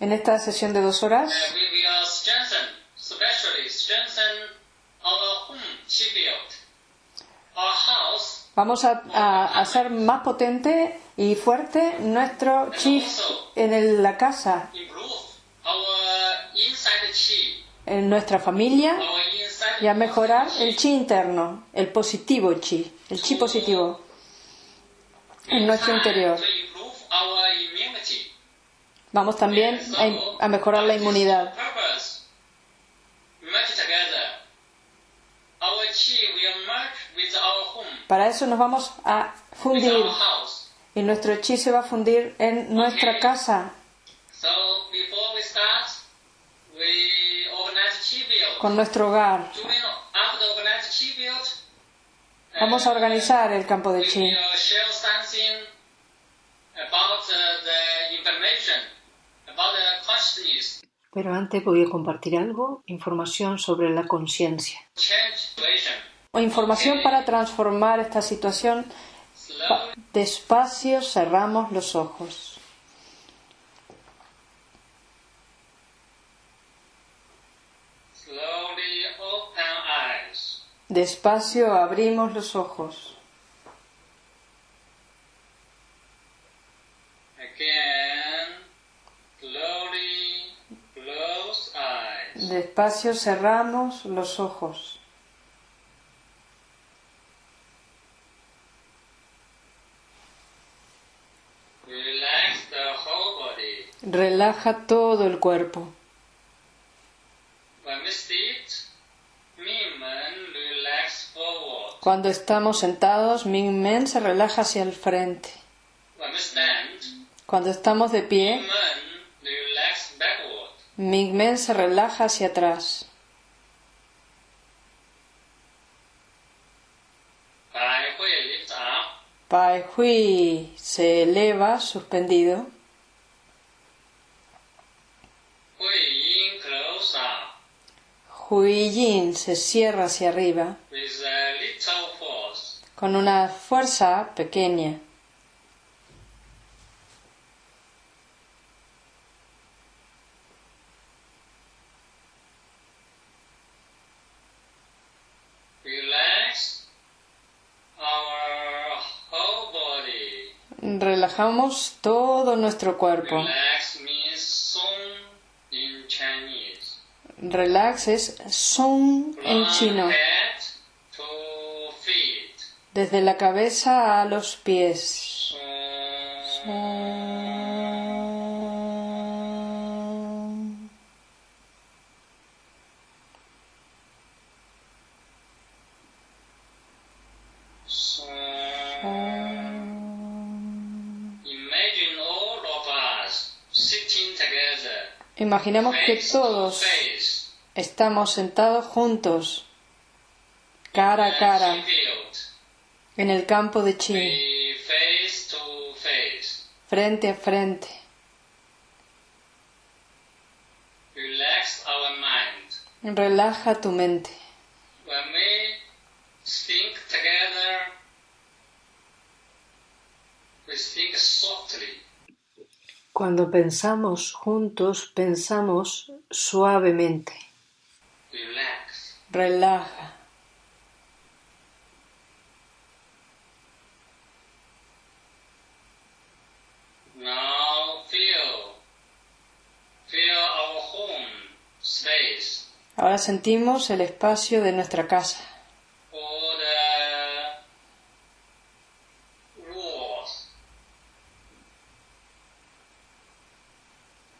En esta sesión de dos horas. Uh, vamos a, a hacer más potente y fuerte nuestro chi en el- la casa, en nuestra familia y a mejorar el chi interno, el positivo chi, el chi positivo en nuestro interior. Vamos también a, a mejorar la inmunidad. Para eso nos vamos a fundir y nuestro chi se va a fundir en nuestra casa con nuestro hogar. Vamos a organizar el campo de chi. uh, the information about the consciousness Pero antes voy a compartir algo, información sobre la conciencia. change situation. O información para transformar esta situación. Despacio cerramos los ojos. Despacio abrimos los ojos. Again, slowly close eyes. Despacio cerramos los ojos. Relax the whole body. Relaja todo el cuerpo. When we sit, movement relax forward. Cuando estamos sentados, Ming Men se relaja hacia el frente. Cuando estamos de pie. Ming Men se relaja hacia atrás. Pai Hui se eleva, suspendido. Hui Hui Yin se cierra hacia arriba con una fuerza pequeña. Relajamos todo nuestro cuerpo. Relax means song in Chinese. Relax es Song en chino, desde la cabeza a los pies. Imaginemos que todos estamos sentados juntos, cara a cara, en el campo de chi, frente a frente. Relaja tu mente. When we think together, we think softly. Cuando pensamos juntos, pensamos suavemente. Relax. Relaja. Now feel, feel our home space, Ahora sentimos el espacio de nuestra casa. all the walls,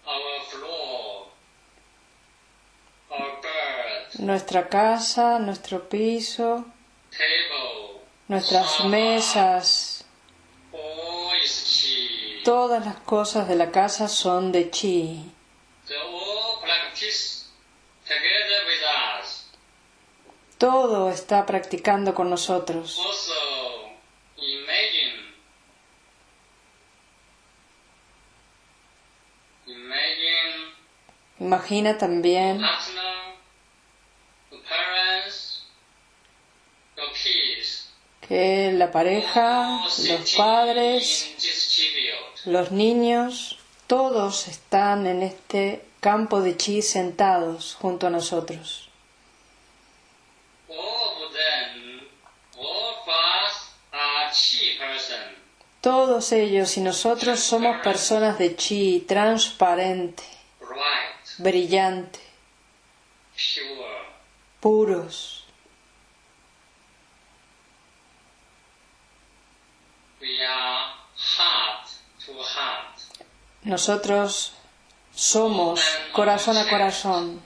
our floor, our bed, Nuestra casa, nuestro piso, nuestras mesas, todas las cosas de la casa son de chi. Todo está practicando con nosotros. Imagina también Eh, la pareja, los padres, los niños, todos están en este campo de chi sentados junto a nosotros. Todos ellos y nosotros somos personas de chi transparente, brillante, puros. We are heart to heart. Nosotros somos corazón a corazón,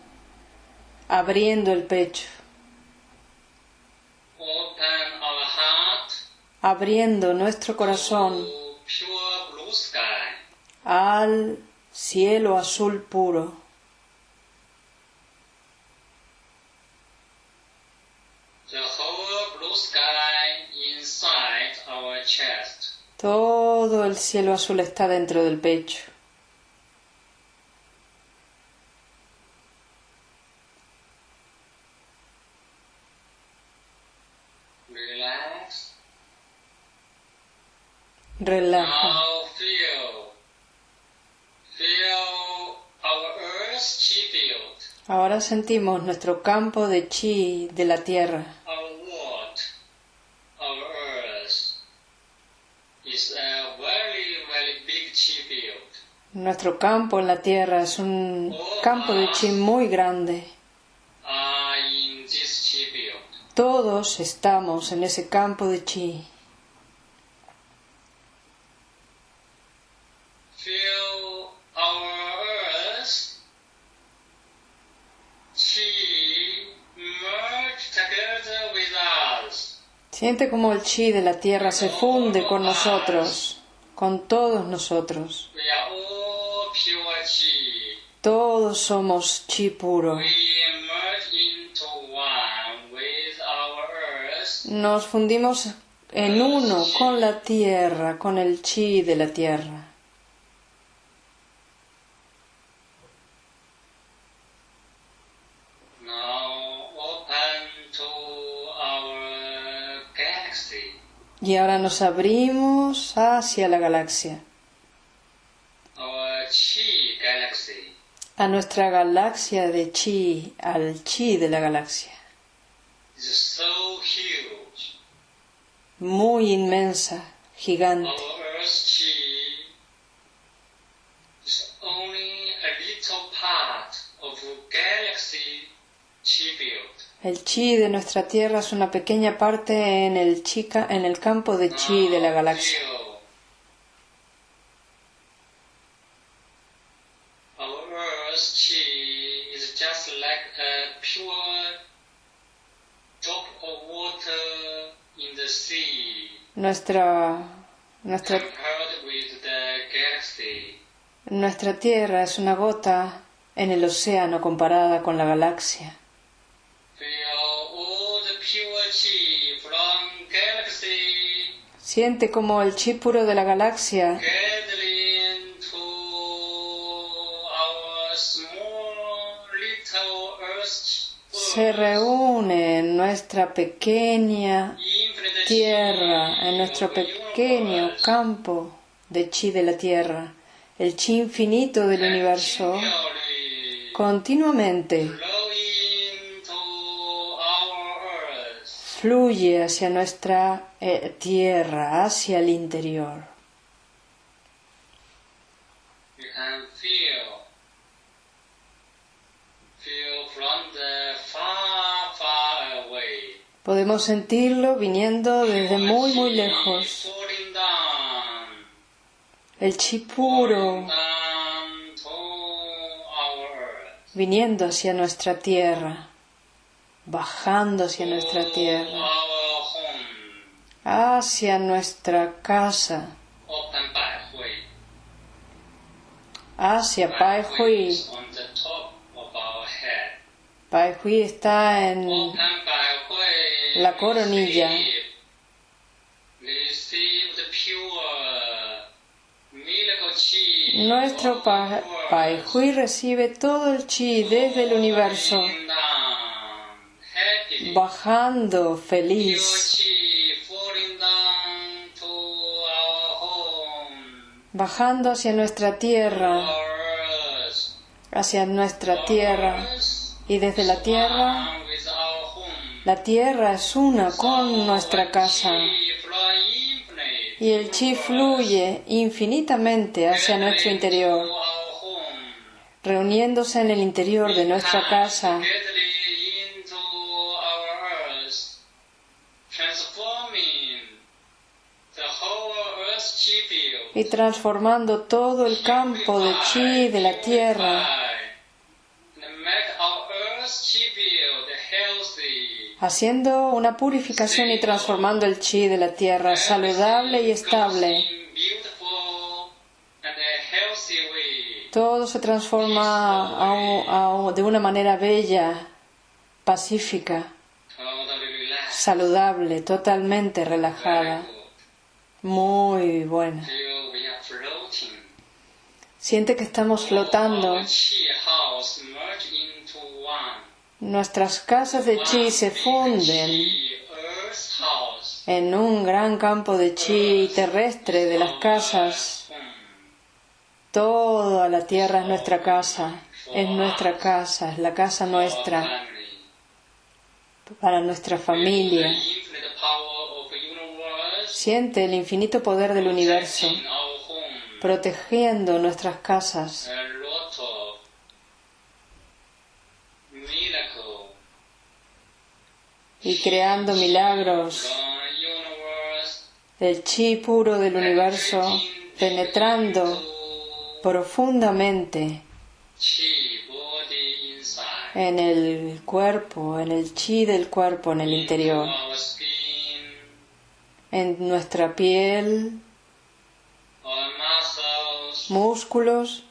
abriendo el pecho, abriendo nuestro corazón al cielo azul puro. The whole blue sky inside our chest. Todo el cielo azul está dentro del pecho. Relax. Relaja. Now feel. Feel our earth chi field. Ahora sentimos nuestro campo de chi de la tierra. Our world, our earth, is a very, very big chi field. Nuestro campo en la tierra es un campo de chi muy grande. Field. Todos estamos en ese campo de chi. Feel our earth, chi merge together with us. Siente como el chi de la tierra se funde con nosotros, con todos nosotros. Todos somos chi puro. Nos fundimos en uno con la tierra, con el chi de la tierra. Y ahora nos abrimos hacia la galaxia, galaxy. a nuestra galaxia de chi, al chi de la galaxia, muy inmensa, gigante. Is only a little part of galaxy chi. El chi de nuestra tierra es una pequeña parte en el, chica, en el campo de chi de la galaxia. Nuestra, nuestra, nuestra tierra es una gota en el océano comparada con la galaxia. Feel all the pure chi from galaxy Siente como el chi puro de la galaxia. Se reúne en nuestra pequeña tierra, en nuestro pequeño campo de chi de la tierra, el chi infinito del universo, continuamente fluye hacia nuestra eh, tierra, hacia el interior. You can feel, feel from the far, far away. Podemos sentirlo viniendo desde muy, muy lejos. El chi puro down to our earth. viniendo hacia nuestra tierra, bajando hacia nuestra to tierra, Our home, hacia nuestra casa, hacia Pai Hui. Pai Hui está en. La coronilla. Nuestro Pai. Hui recibe todo el chi desde el universo bajando feliz, bajando hacia nuestra tierra, hacia nuestra tierra, y desde la tierra, la tierra es una con nuestra casa. Y el chi fluye infinitamente hacia nuestro interior, reuniéndose en el interior de nuestra casa. Y transformando todo el campo de chi de la tierra, haciendo una purificación y transformando el chi de la tierra saludable y estable. Todo se transforma a de una manera bella, pacífica, saludable, totalmente relajada, muy buena. Feel we are floating. Siente que estamos flotando. Nuestras casas de chi se funden en un gran campo de chi terrestre de las casas. Toda la tierra es nuestra casa, es nuestra casa, es la casa nuestra, para nuestra familia. Siente el infinito poder del universo. Protegiendo nuestras casas. Y creando milagros. Del chi puro del universo penetrando profundamente en el cuerpo, en el chi del cuerpo, en el interior, en nuestra piel, músculos,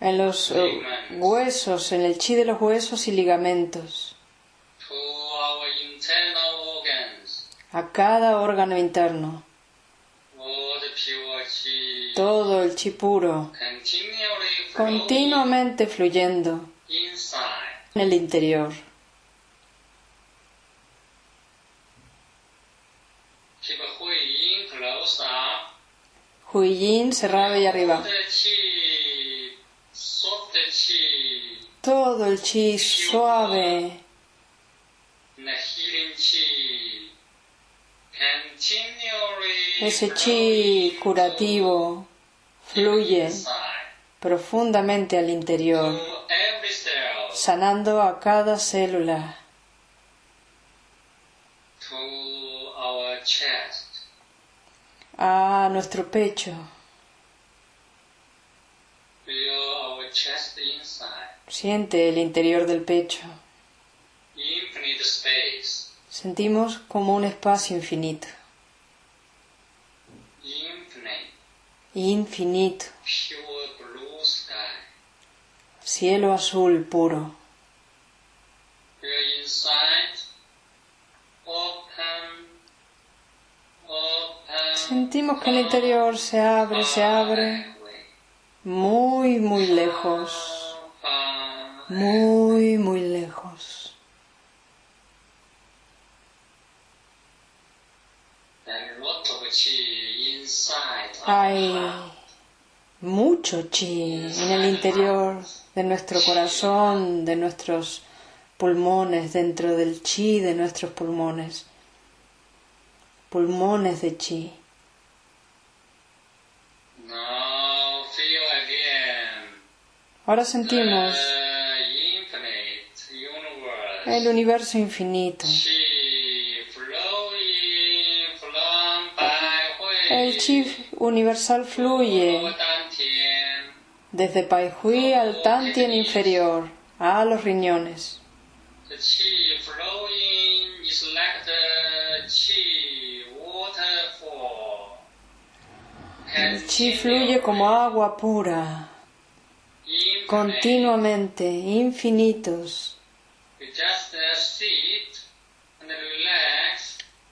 en los eh, huesos, en el chi de los huesos y ligamentos, a cada órgano interno, todo el chi puro, continuamente fluyendo. En el interior. Keep Hui Yin close up. Huiyin cerrado y arriba. Todo el chi suave, ese chi curativo, fluye profundamente al interior, sanando a cada célula. A nuestro pecho. Siente el interior del pecho. Sentimos como un espacio infinito, infinito, cielo azul puro. Feel inside. Open. Open. Sentimos que el interior se abre, se abre, muy, muy lejos, muy, muy lejos. Hay mucho chi en el interior de nuestro corazón, de nuestros pulmones, dentro del chi de nuestros pulmones. Pulmones de chi. Now feel again. Ahora sentimos universe. el universo infinito. El chi universal fluye desde Pai Hui al Tantien inferior, a los riñones. The chi flowing is like the chi waterfall. El chi fluye como agua pura, continuamente, infinitos.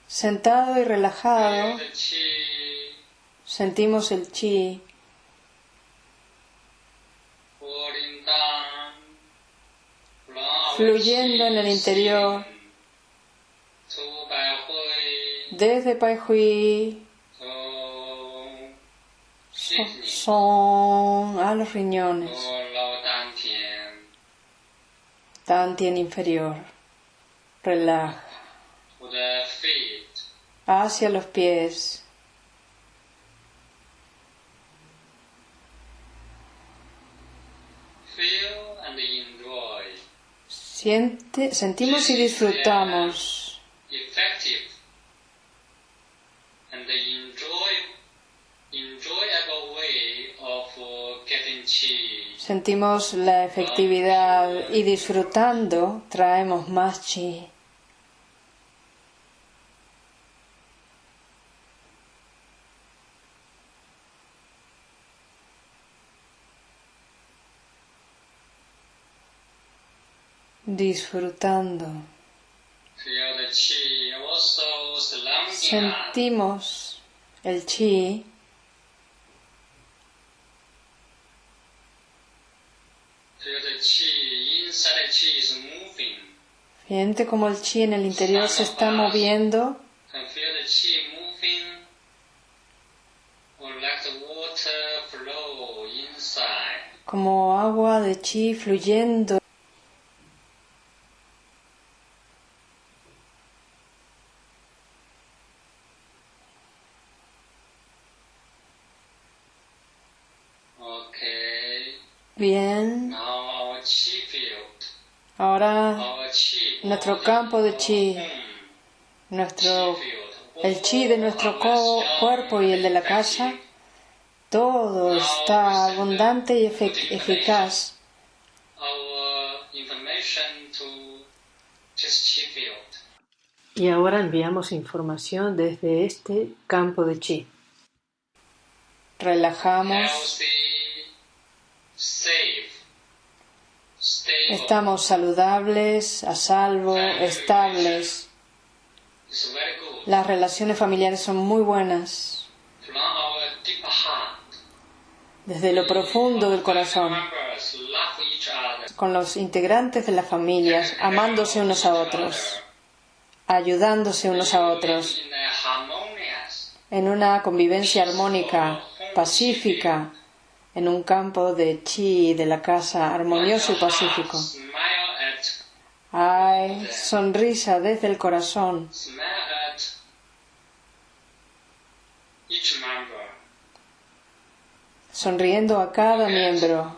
Sentado y relajado, sentimos el chi Fluyendo en el interior. desde Pai Hui son a los riñones, tantien inferior. Relaja. Hacia los pies. Feel and enjoy. Siente, sentimos y disfrutamos. Sentimos la efectividad y disfrutando traemos más chi. Disfrutando. Sentimos el chi Feel the chi inside the chi is moving. Siente como el chi en el interior se está moviendo, como agua de chi fluyendo. Okay. Bien, Now our chi field. Ahora. Nuestro campo de chi. nuestro, el chi de nuestro cuerpo y el de la casa, effective. todo está abundante y eficaz. Our information to this chi field. Y ahora enviamos información desde este campo de chi. Relajamos, Healthy, safe, stable. Estamos saludables, a salvo, estables. Las relaciones familiares son muy buenas. Desde lo profundo del corazón, con los integrantes de las familias, amándose unos a otros, ayudándose unos a otros, en una convivencia armónica, pacífica, en un campo de chi de la casa armonioso y pacífico. Hay sonrisa desde el corazón, sonriendo a cada miembro,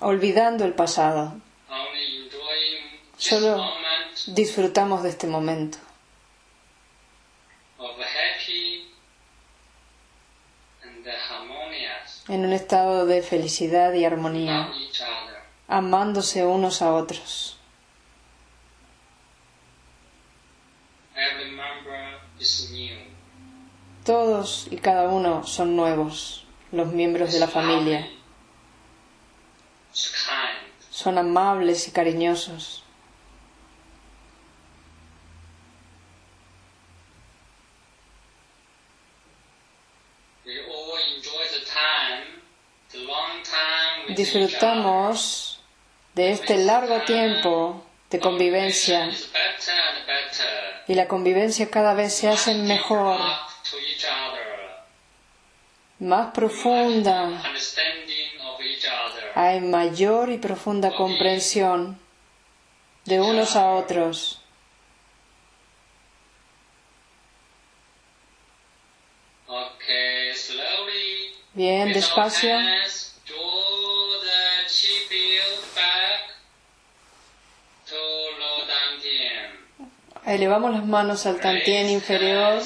olvidando el pasado. Solo- Disfrutamos de este momento, en un estado de felicidad y armonía, amándose unos a otros. Todos y cada uno son nuevos, los miembros de la familia. Son amables y cariñosos. We all enjoy the time, the long time with each Disfrutamos de este largo tiempo de convivencia y la convivencia cada vez se hace mejor, más profunda. Hay mayor y profunda comprensión de unos a otros. Bien, despacio. Elevamos las manos al tantien inferior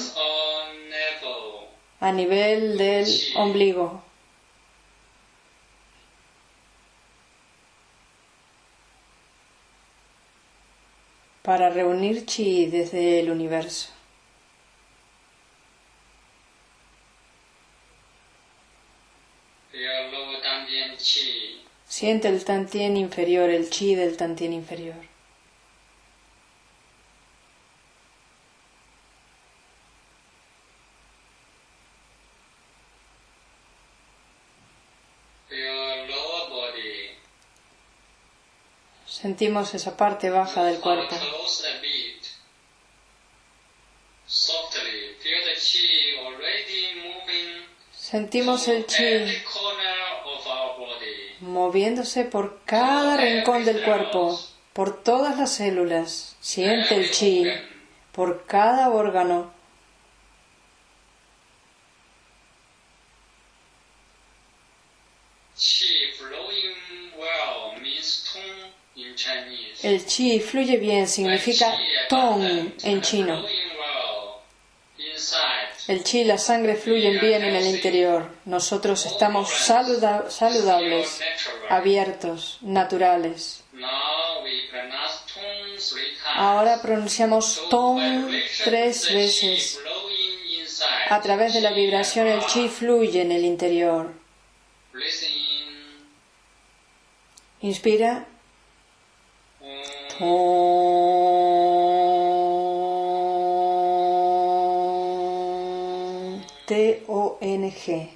a nivel del ombligo. Para reunir chi desde el universo. Siente el tantien inferior, el chi del tantien inferior. Feel lower body. Sentimos esa parte baja del cuerpo. Sentimos el chi moviéndose por cada rincón del cuerpo, por todas las células. Siente el chi por cada órgano. Chi flowing well means tong in Chinese. El chi fluye bien significa tong en chino. El chi y la sangre fluyen bien en el interior. Nosotros estamos saluda- saludables, abiertos, naturales. Ahora pronunciamos tong tres veces. A través de la vibración el chi fluye en el interior. Inspira. T-O-N-G.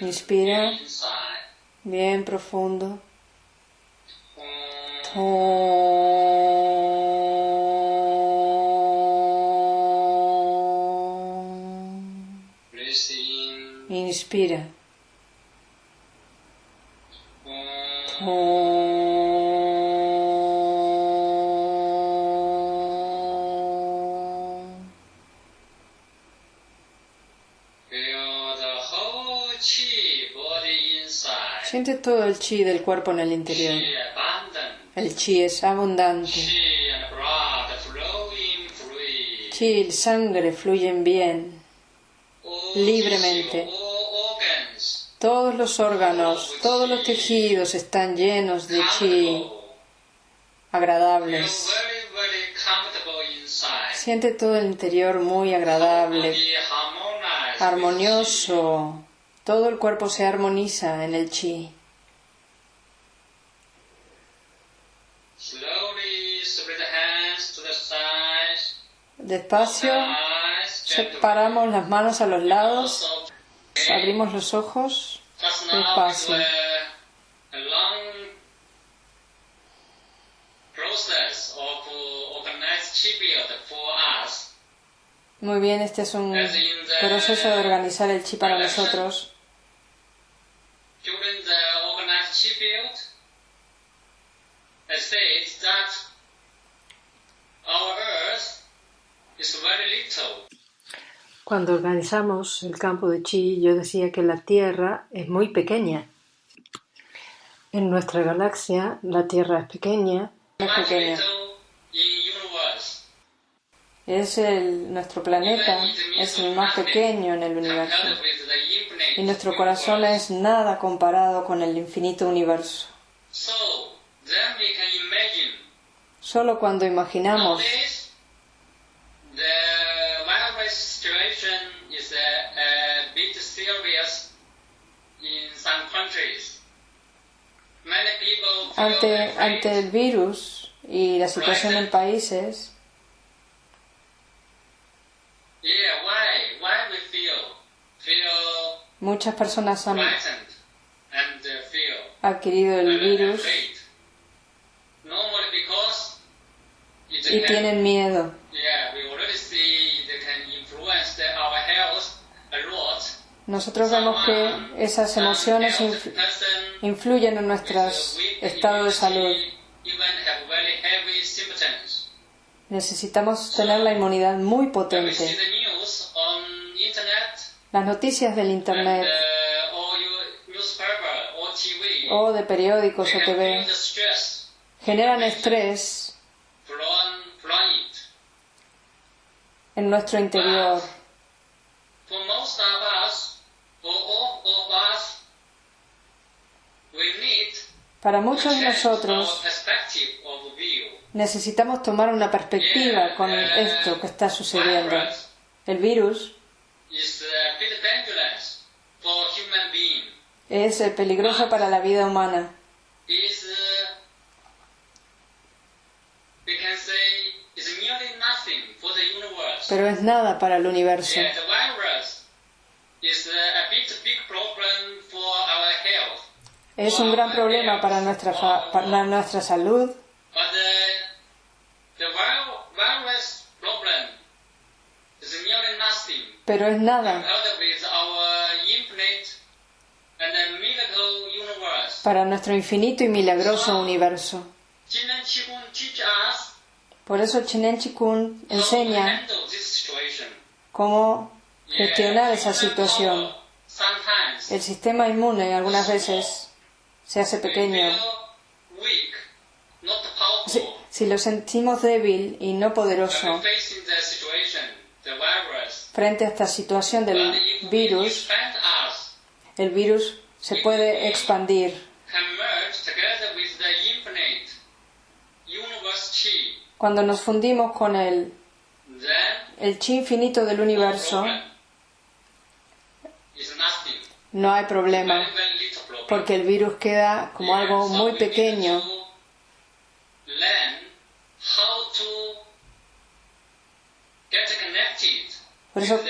Inspira. Bien profundo. Inspira. Siente todo el chi del cuerpo en el interior. El chi es abundante. Chi y sangre fluyen bien. All libremente. organs. Todos los órganos, todos los tejidos están llenos de chi agradables. Siente todo el interior muy agradable, armonioso. Todo el cuerpo se armoniza en el chi. Despacio, separamos las manos a los lados, abrimos los ojos. despacio. uh. Muy bien, este es un proceso de organizar el chi para nosotros. during the organized chi build, I said that our Earth is very little. Cuando organizamos el campo de chi, yo decía que la Tierra es muy pequeña. En nuestra galaxia, la Tierra es pequeña, es pequeña. el, nuestro planeta, es el más pequeño en el universo. Compared with the infinite Y nuestro corazón universe. es nada comparado con el infinito universo. Many people feel ante, ante el virus y la situación en países, muchas personas han uh, adquirido el virus afraid? Normally because it y can, tienen miedo. yeah, we already see they can influence the, our health a lot. Nosotros vemos que esas emociones influyen en nuestro estado de salud. Necesitamos tener la inmunidad muy potente. Las noticias del Internet. uh, o de periódicos o TV generan estrés from, from it. En nuestro interior. We need Para muchos de nosotros necesitamos tomar una perspectiva con esto que está sucediendo. El virus es peligroso para la vida humana. Is uh, we can say is nearly nothing for the universe. Pero es nada para el universo. Es un gran problema para nuestra, para nuestra salud, pero es nada. Para nuestro infinito y milagroso universo. Por eso Chinen Chikun enseña cómo gestionar esa situación. El sistema inmune algunas veces se hace pequeño. Si, si lo sentimos débil y no poderoso frente a esta situación del virus, el virus se puede expandir. Cuando nos fundimos con el, el chi infinito del universo, no hay problema, porque el virus queda como algo muy pequeño. Por eso,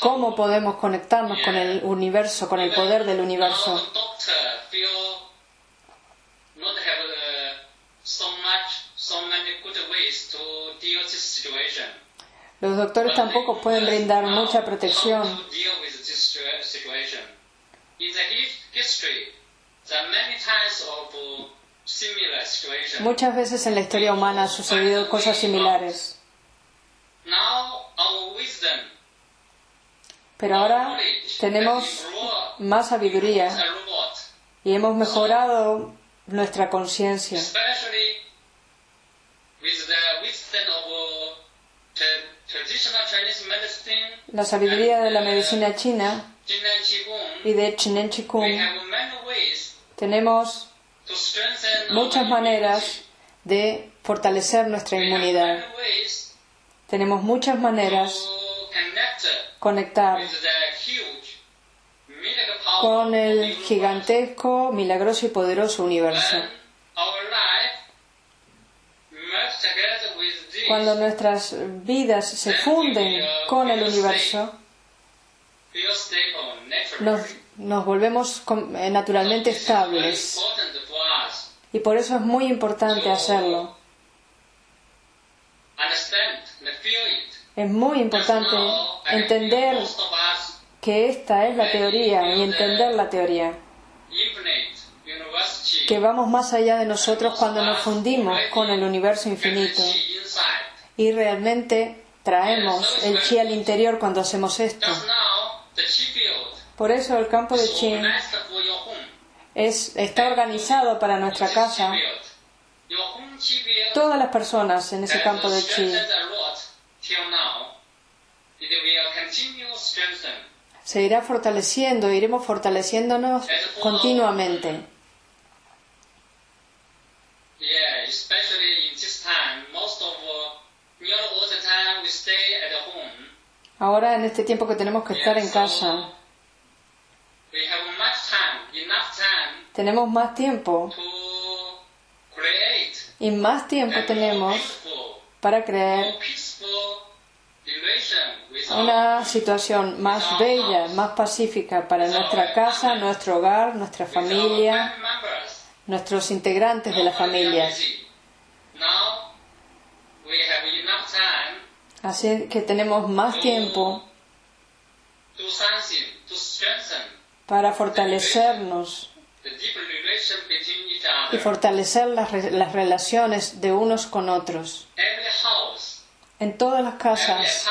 ¿cómo podemos conectarnos con el universo, con el poder del universo? Los doctores tampoco pueden brindar mucha protección. Muchas veces en la historia humana han sucedido cosas similares, pero ahora tenemos más sabiduría y hemos mejorado nuestra conciencia. La sabiduría de la medicina china y de Chinen Chikung tenemos muchas maneras de fortalecer nuestra inmunidad. Tenemos muchas maneras connect conectar con el gigantesco, milagroso y poderoso universo. When our life merge together with this, Cuando nuestras vidas se funden con el universo, nos, volvemos eh, naturalmente estables. Y por eso es muy importante hacerlo. Es muy importante entender que esta es la teoría y entender la teoría. Que vamos más allá de nosotros cuando nos fundimos con el universo infinito. Y realmente traemos el chi al interior cuando hacemos esto. Por eso el campo de chi home. es, está organizado para nuestra casa. Todas las personas en ese campo de chi se irá fortaleciendo, iremos fortaleciéndonos continuamente. Yeah, especially in this time, most of uh, nearly all the time we stay at home. Ahora en este tiempo que tenemos que estar en casa, tenemos más tiempo. y más tiempo tenemos para with una situación más bella, más pacífica para nuestra casa, nuestro hogar, nuestra familia, nuestros integrantes de las Normally we are familias. busy. Now we have enough time Así que tenemos más tiempo para fortalecernos y fortalecer las, las relaciones de unos con otros. En todas las casas,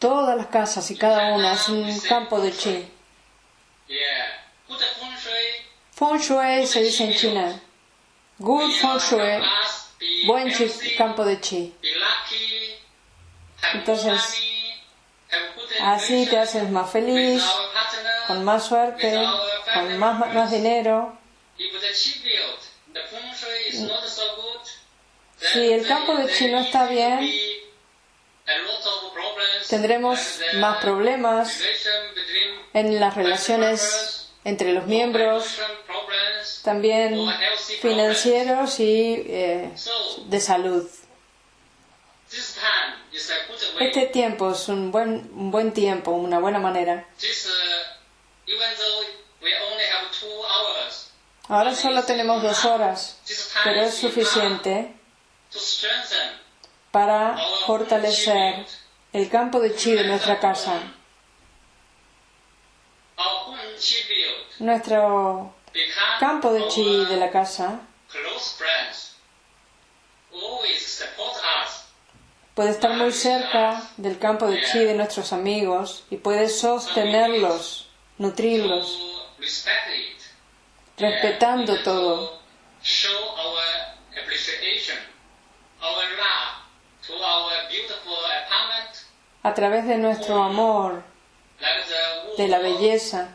todas las casas y cada una es un campo de chi. Feng Shui se dice en China. Good Feng Shui, buen campo de chi. Entonces, Así te haces más feliz, con más suerte, con más, más dinero. Si el campo de chi no está bien, Tendremos más problemas en las relaciones entre los miembros, también financieros y eh, de salud. Este tiempo es un buen, un buen tiempo, una buena manera. Uh, Ahora solo tenemos dos horas, pero es suficiente para fortalecer el campo de chi de nuestra casa. Nuestro campo de chi de la casa puede estar muy cerca del campo de chi de nuestros amigos y puede sostenerlos, nutrirlos, respetando todo. A través de nuestro amor, de la belleza,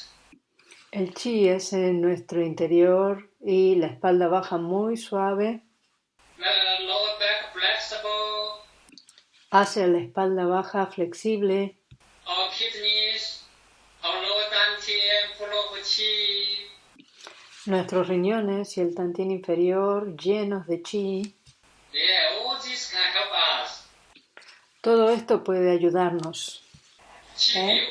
El chi es en nuestro interior y la espalda baja muy suave. Hace la espalda baja flexible. Nuestros riñones y el tantien inferior llenos de chi. Todo esto puede ayudarnos. ¿eh?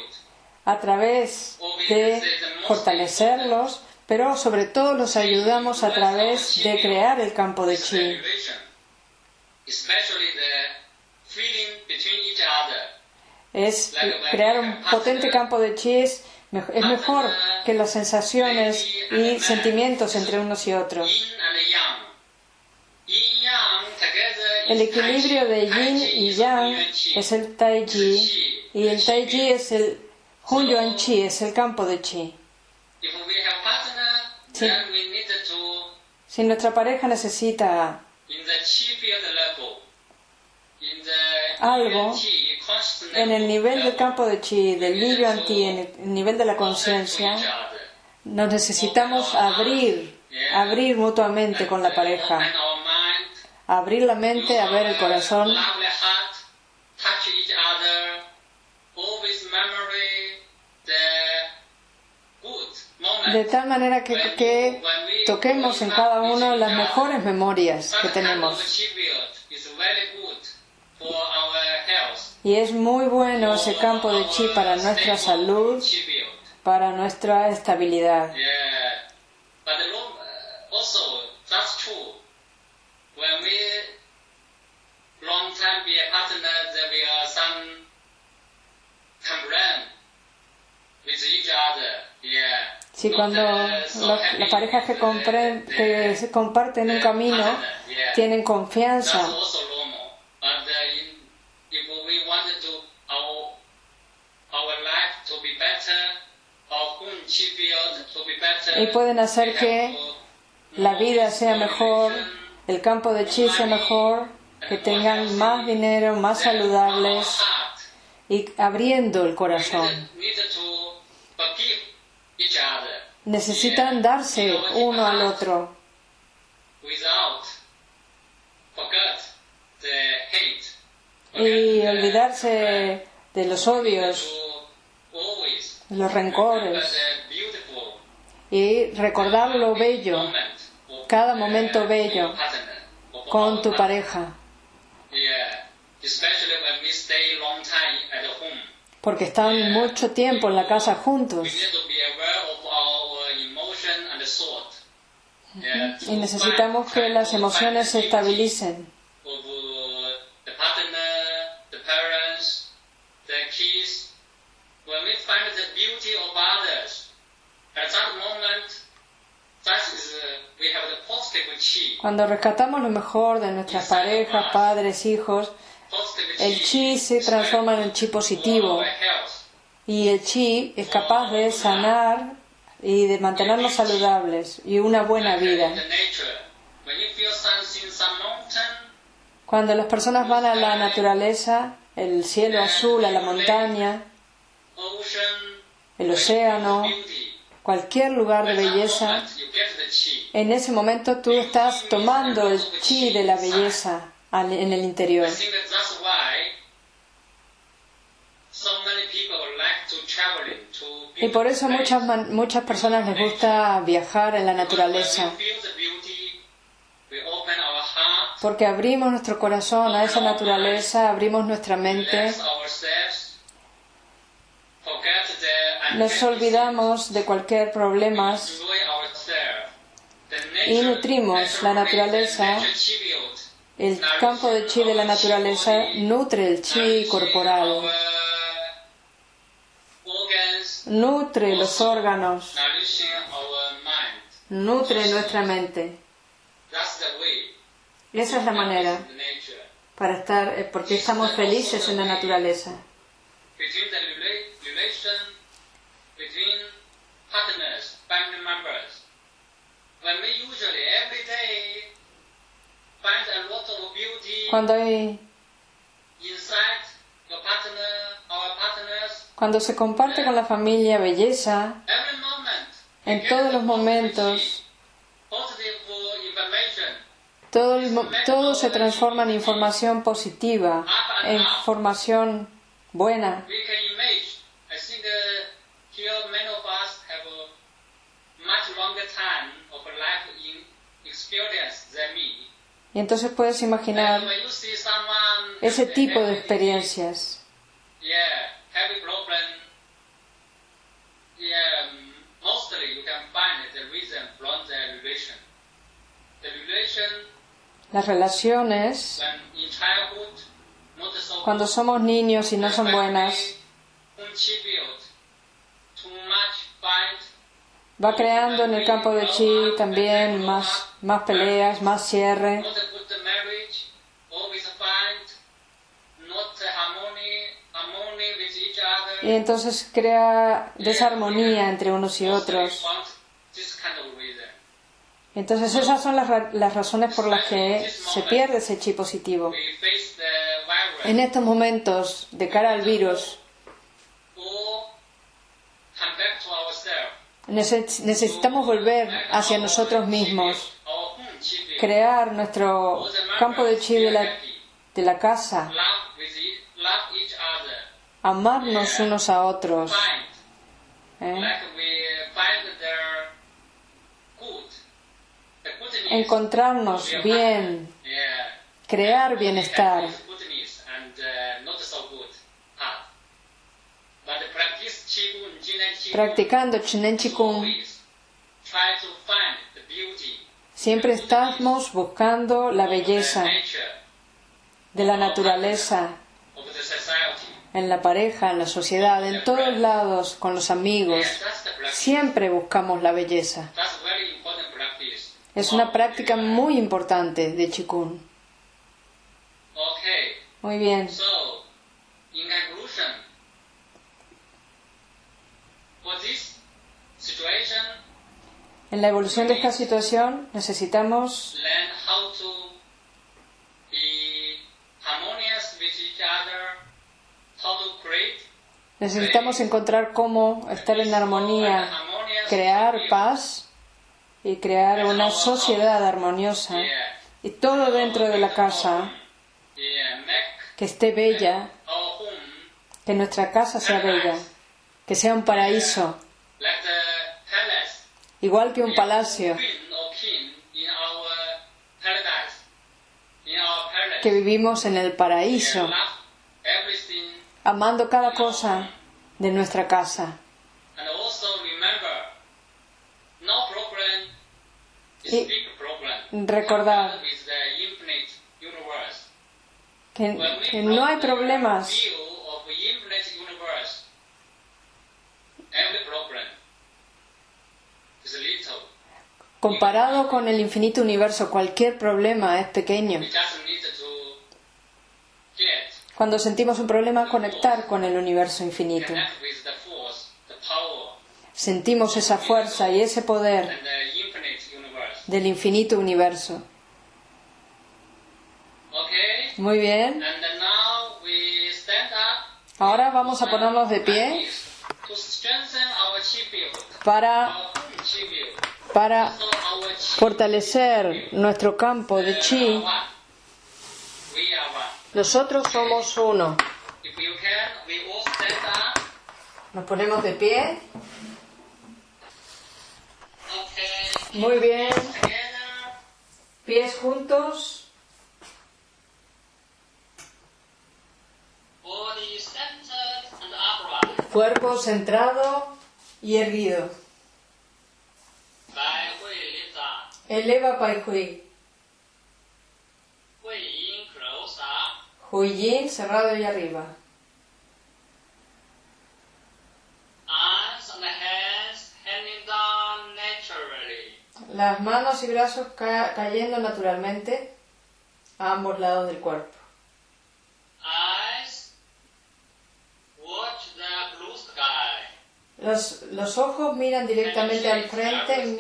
A través de fortalecerlos, pero sobre todo los ayudamos a través de crear el campo de chi. Es crear un potente campo de chi es, mejor que las sensaciones y sentimientos entre unos y otros. El equilibrio de yin y yang es el tai chi y el tai chi es el Hun Yuan Chi es el campo de Chi. Si nuestra pareja necesita algo en el nivel del campo de Chi, del Li Yuan Ti, en el nivel de la conciencia, nos necesitamos abrir, abrir mutuamente con la pareja, abrir la mente, a ver el corazón de tal manera que, toquemos en cada uno las mejores memorias que tenemos. Y es muy bueno ese campo de chi para nuestra salud, para nuestra estabilidad. Si cuando las parejas que, que comparten un camino tienen confianza. Y pueden hacer que la vida sea mejor, el campo de chi sea mejor, que tengan más dinero, más saludables y abriendo el corazón necesitan darse uno al otro. Y olvidarse de los odios, los rencores. Y recordar lo bello, cada momento bello con tu pareja. Porque están mucho tiempo en la casa juntos. Y necesitamos que las emociones se estabilicen. Cuando rescatamos lo mejor de nuestras parejas, padres, hijos, el chi se transforma en el chi positivo y el chi es capaz de sanar y de mantenernos saludables y una buena vida. Cuando las personas van a la naturaleza, el cielo azul, a la montaña, el océano, cualquier lugar de belleza, en ese momento tú estás tomando el chi de la belleza al- en el interior. Y por eso muchas, muchas personas les gusta viajar en la naturaleza, porque abrimos nuestro corazón a esa naturaleza, abrimos nuestra mente, nos olvidamos de cualquier problema y nutrimos la natural naturaleza. El campo de chi de la naturaleza nutre el chi corporal, nutre los órganos, nutre nuestra mente. Esa es la manera para estar, eh, porque estamos felices en la naturaleza. Cuando hay, cuando se comparte con la familia belleza, en todos los momentos, todo, el todo se transforma en información positiva, en información buena. We can imagine. I think here many of us have a much longer time of life in experience. Y entonces puedes imaginar ese tipo de experiencias. Um, Las relaciones, cuando somos niños y no son buenas, va creando en el campo de chi también más, más peleas, más cierre. Y entonces crea desarmonía entre unos y otros. Entonces esas son las, ra- las razones por las que se pierde ese chi positivo. En estos momentos, de cara al virus, necesitamos volver hacia nosotros mismos, crear nuestro campo de chi de la, casa, amarnos unos a otros, ¿eh? encontrarnos bien, crear bienestar. Practicando Chinen Chikung, siempre estamos buscando la belleza de la naturaleza en la pareja, en la sociedad, en todos lados, con los amigos. Siempre buscamos la belleza. Es una práctica muy importante de Chikun. Muy bien. En la evolución de esta situación necesitamos necesitamos encontrar cómo estar en armonía, crear paz y crear una sociedad armoniosa. Y todo dentro de la casa que esté bella, que nuestra casa sea bella, que sea un paraíso, igual que un palacio, que vivimos en el paraíso, amando cada cosa de nuestra casa. Y recordar que, no hay problemas comparado con el infinito universo. Cualquier problema es pequeño. Cuando sentimos un problema, conectar con el universo infinito. Sentimos esa fuerza y ese poder del infinito universo. Muy bien. Ahora vamos a ponernos de pie para, our own chi field, para fortalecer nuestro campo de chi. Nosotros somos uno. Nos ponemos de pie. Muy bien. Pies juntos. Cuerpo centrado y erguido. Eleva Pai Hui. Hui Yin close up. Hui Yin cerrado y arriba. Arms and hands hanging down naturally. Las manos y brazos ca- cayendo naturalmente a ambos lados del cuerpo. Eyes Los, los ojos miran directamente al frente en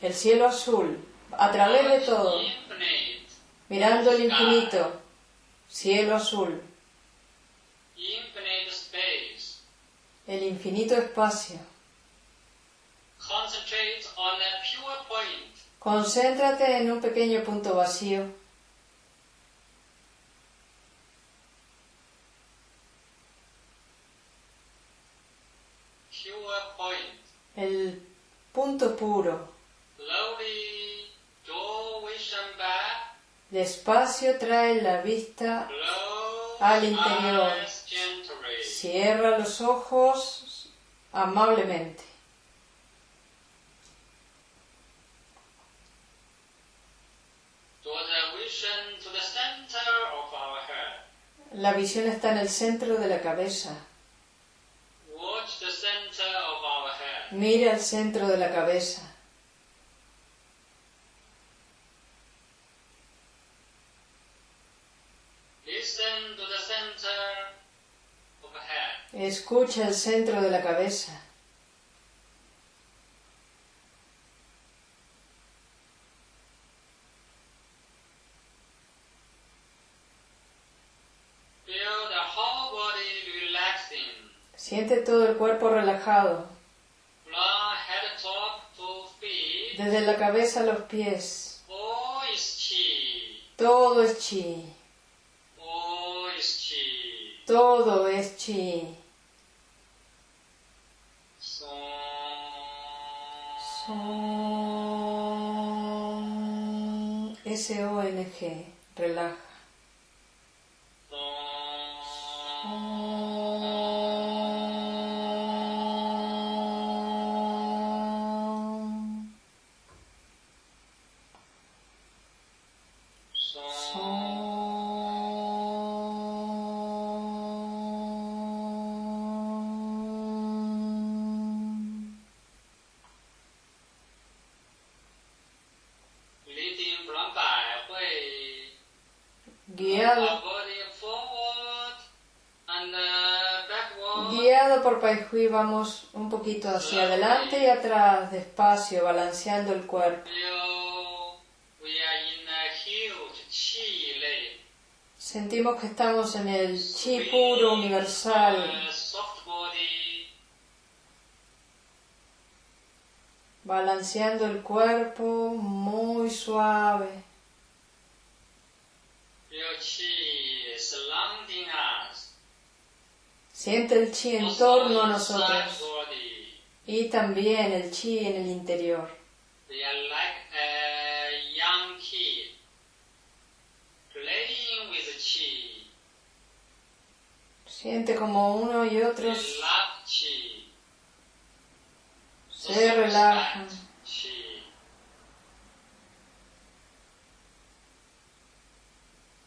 el cielo azul, a través de todo, mirando el infinito, cielo azul, el infinito espacio. Concéntrate en un pequeño punto vacío. El punto puro. Despacio trae la vista, Al interior. cierra los ojos amablemente. La visión está en el centro de la cabeza. Watch the center of our head. Mira el centro de la cabeza. Listen to the center of the head. Escucha el centro de la cabeza. Feel the whole body relaxing. Siente todo el cuerpo relajado, From head top to feet. Desde la cabeza a los pies. Chi. Todo es chi, todo es chi. Son S-O-N-G, relaja. Vamos un poquito hacia adelante y atrás, despacio, balanceando el cuerpo. Sentimos que estamos en el chi puro universal, balanceando el cuerpo muy suave. Feel chi surrounding us. Siente el chi en torno a nosotros y también el chi en el interior. Siente como uno y otros se relajan.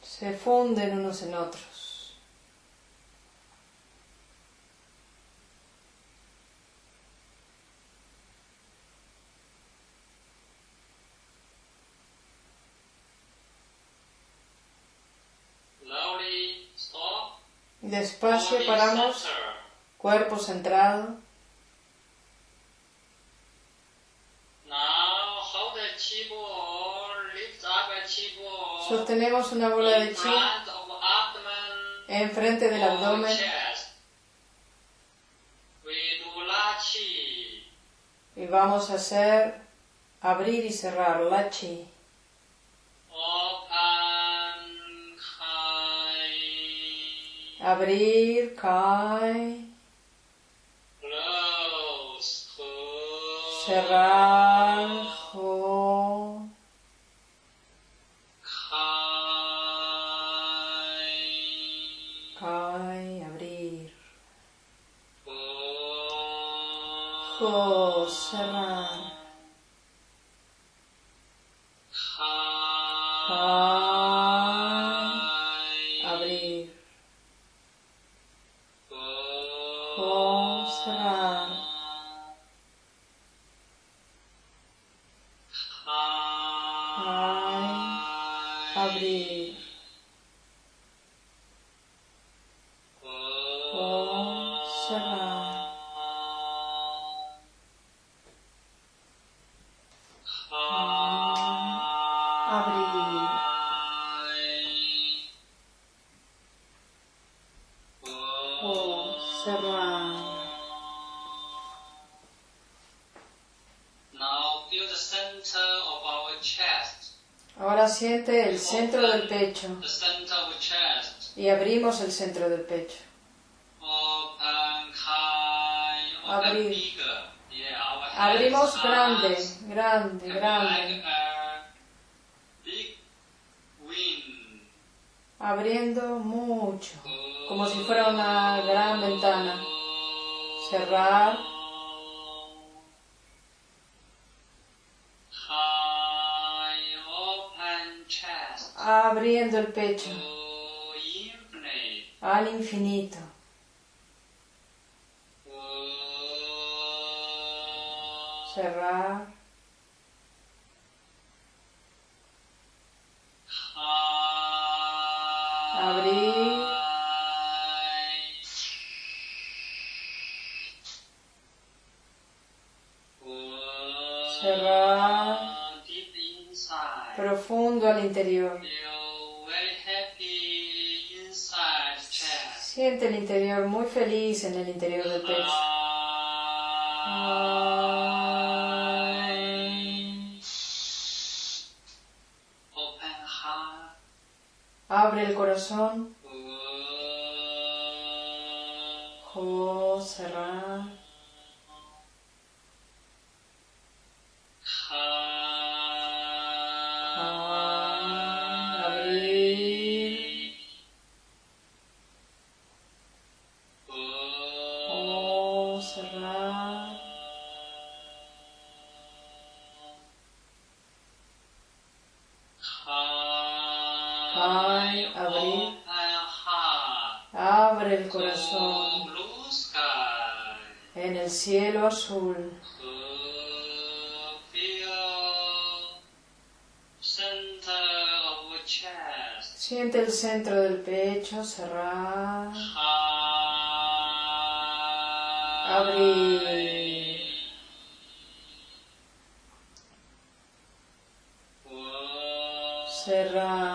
Se funden unos en otros. Despacio paramos, cuerpo centrado. Sostenemos una bola de chi enfrente del abdomen y vamos a hacer abrir y cerrar la chi. Abrir. Close. Cerrar, Abrir. Abrimos grande, grande, grande. Abriendo mucho, como si fuera una gran ventana. Cerrar. Abriendo el pecho al infinito. Cerrar. Abrir. Profundo al interior. Siente el interior muy feliz en el interior del pecho. Abre el corazón. Jo, cerrar. Cielo azul. Siente el centro del pecho, cerrar. Abrir. Cerrar.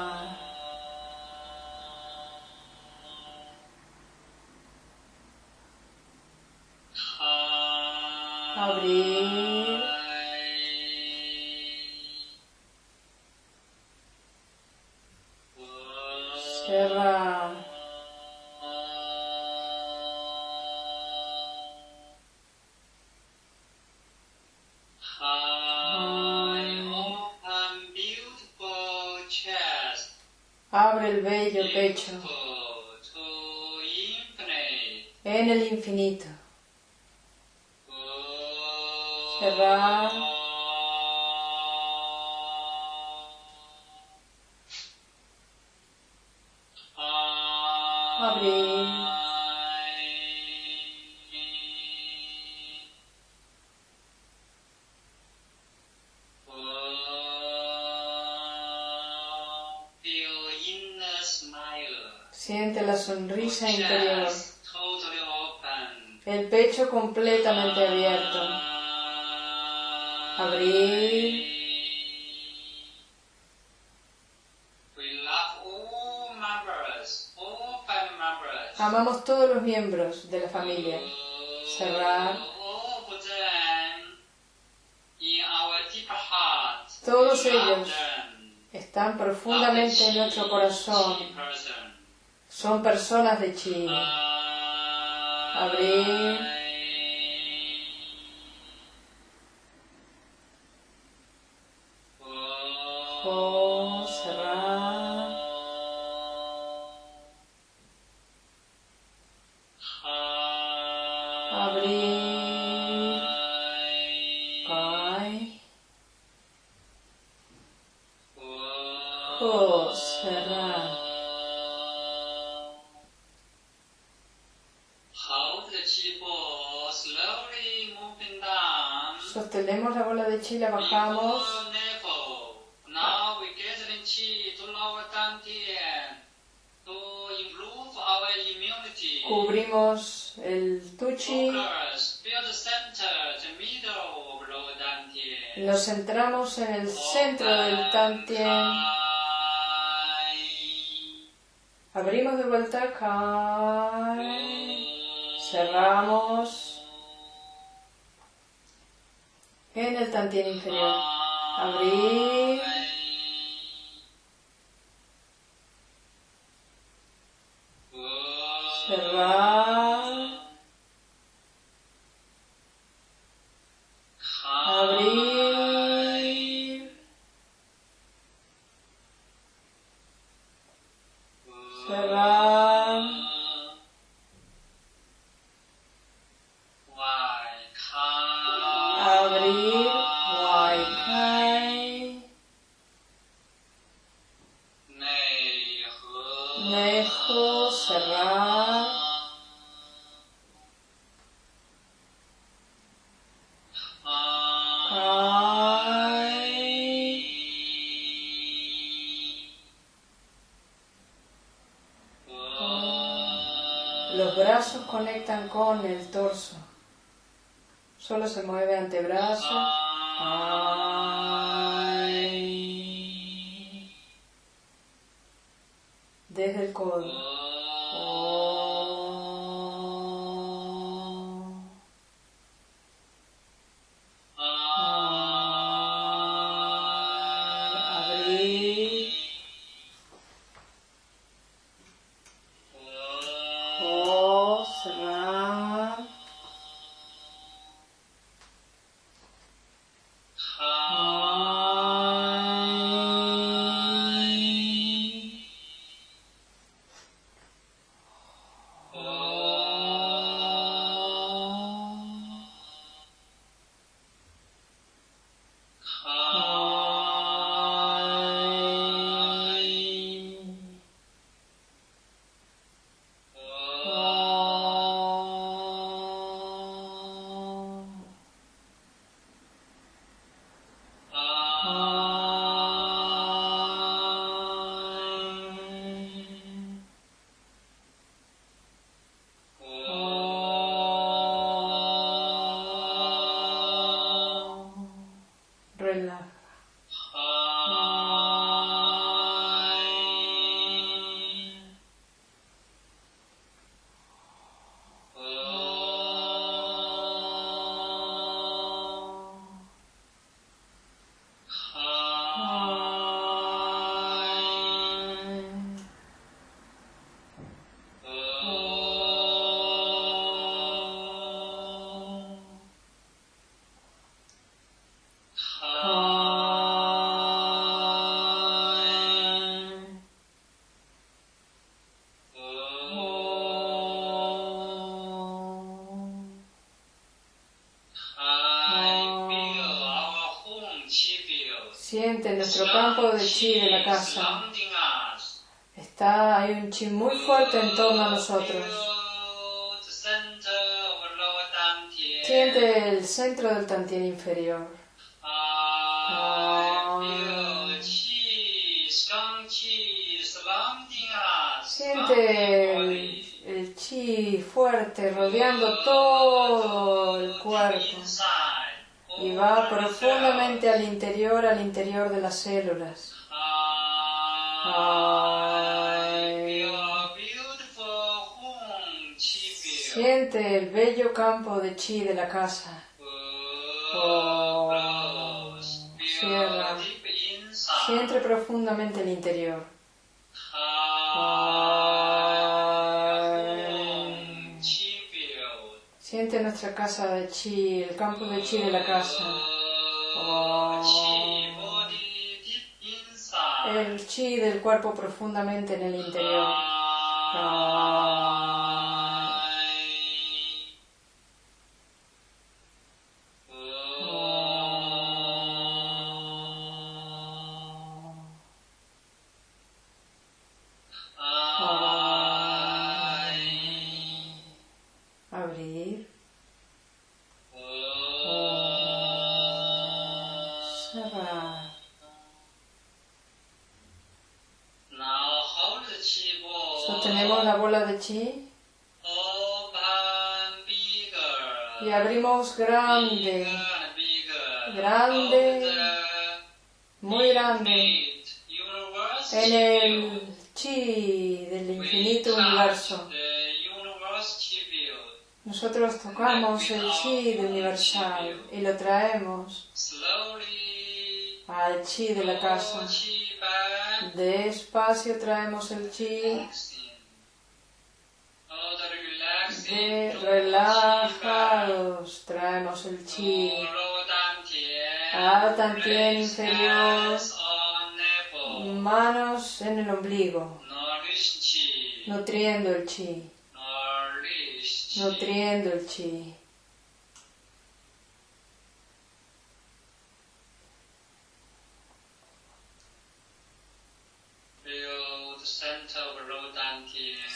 Interior. El pecho completamente abierto. Abrir. Members, all family members. Amamos todos los miembros de la familia. Cerrar. Deep heart. Todos ellos están profundamente en nuestro corazón. Son personas de chi. Abrir. The middle of lower dantian. Nos centramos en el centro del tantien. Abrimos de vuelta. Cerramos. En el tantien inferior. Abrir. Chi de la casa. Está, hay un chi muy fuerte en torno a nosotros. Siente el centro del tantien inferior. Siente el, el chi fuerte rodeando todo el cuerpo y va profundamente al interior, al interior de las células. Siente el bello campo de chi de la casa. Cierra. Siente profundamente el interior. Siente nuestra casa de chi, el campo de chi de la casa. El chi del cuerpo profundamente en el interior. Y Tocamos el chi del universal y lo traemos al chi de la casa. Despacio traemos el chi. De relajados, traemos el chi. A tantien inferior, manos en el ombligo, nutriendo el chi, nutriendo el chi.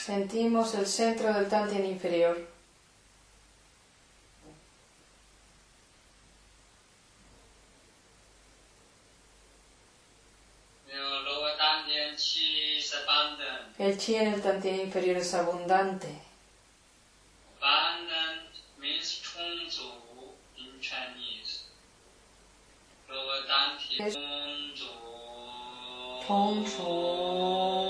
Sentimos el centro del Tantien inferior. El chi en el Tantien inferior es abundante. In Chinese. abundante.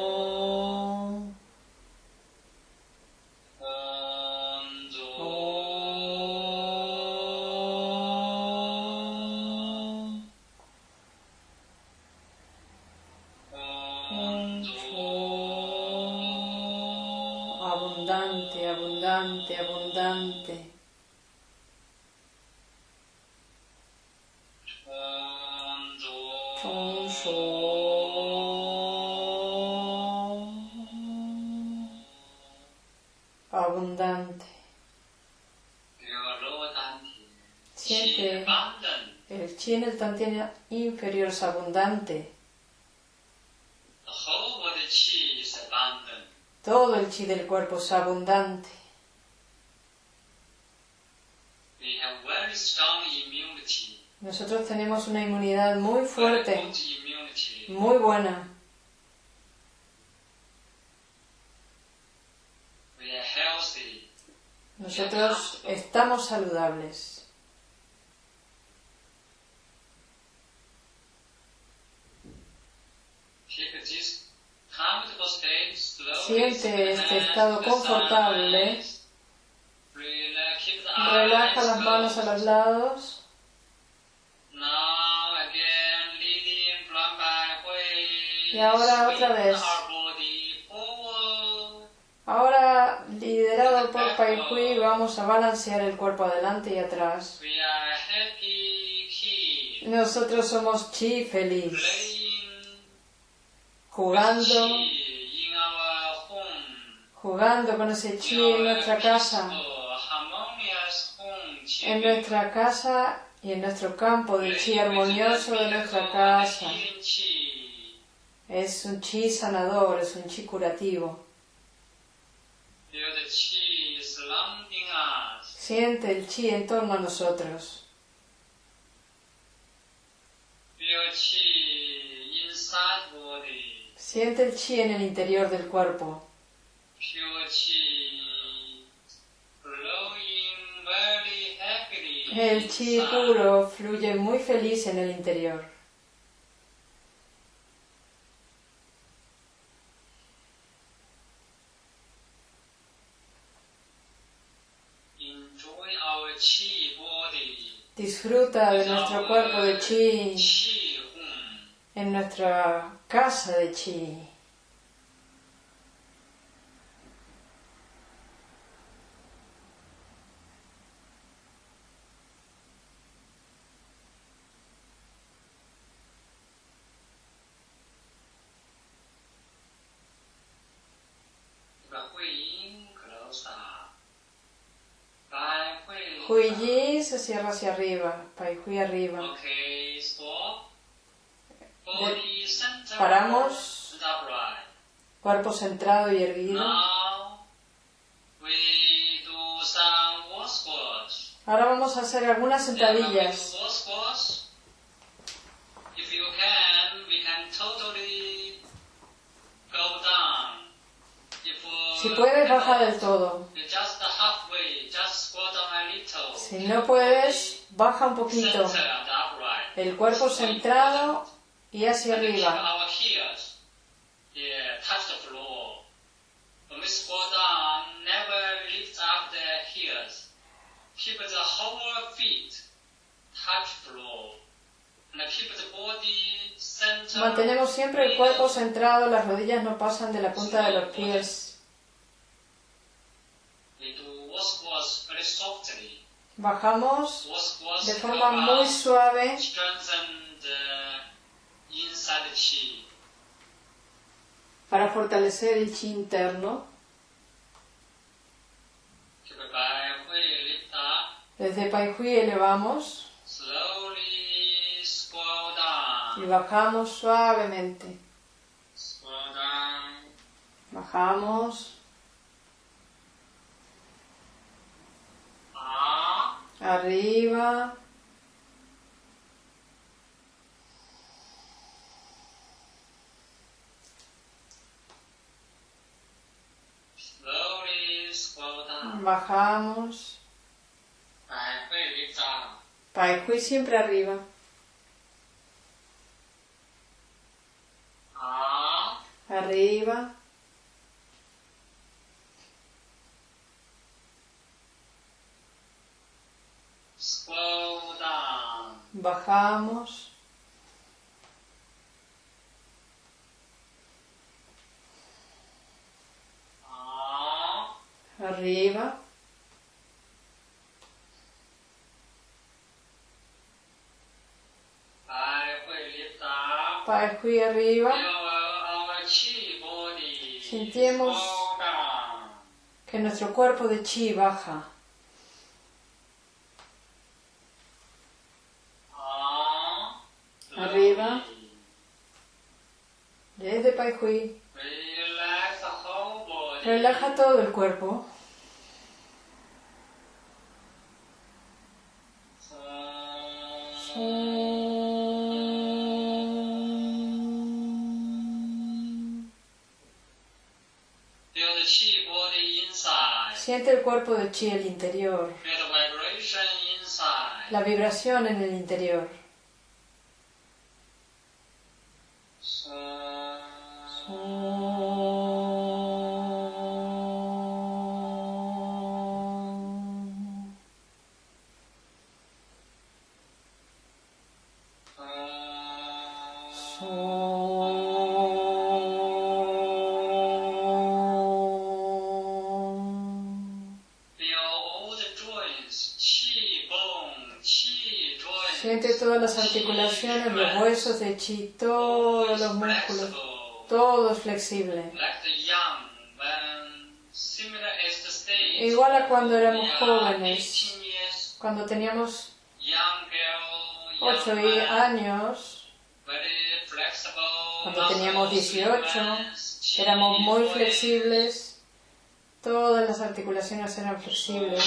Abundante. Todo el chi del cuerpo es abundante. Nosotros tenemos una inmunidad muy fuerte, muy buena. Nosotros estamos saludables. Siente este estado confortable. Relaja las manos a los lados. Y ahora otra vez. Ahora, liderado por Pai Hui, vamos a balancear el cuerpo adelante y atrás. Nosotros somos chi feliz. Jugando, jugando con ese chi en nuestra casa, en nuestra casa y en nuestro campo de chi armonioso de nuestra casa. Es un chi sanador, es un chi curativo. Siente el chi en torno a nosotros. Siente el chi en el interior del cuerpo. El chi puro fluye muy feliz en el interior. Disfruta de nuestro cuerpo de chi en nuestra casa de chi. Hui Yi se cierra hacia arriba. Pai Hui arriba. Okay, stop. Body center Paramos. Cuerpo centrado y erguido. Now we do some wall squats. Ahora vamos a hacer algunas sentadillas. if you can, we can totally go down. Si puedes, baja del todo. Si no puedes, baja un poquito. El cuerpo centrado y hacia arriba. Mantenemos siempre el cuerpo centrado, las rodillas no pasan de la punta de los pies. Bajamos de forma muy suave. para fortalecer el chi interno. Desde Pai Hui elevamos y bajamos suavemente. Bajamos, arriba, bajamos. Pai Hui siempre arriba. Arriba, bajamos, arriba. Pai Hui arriba. Sentimos-. Que nuestro cuerpo de chi baja. Arriba. Desde Pai Hui. Relax the whole body. Relaja todo el cuerpo. Feel the chi body inside. Siente el cuerpo de chi el interior. Feel the vibration inside. La vibración en el interior. Todos los músculos, todo es flexible. Igual a cuando éramos jóvenes, 18 years, cuando teníamos young girl, young 8 man, años, very flexible, cuando teníamos muscles, 18, movements, chi éramos muy flexibles, todas las articulaciones eran flexibles.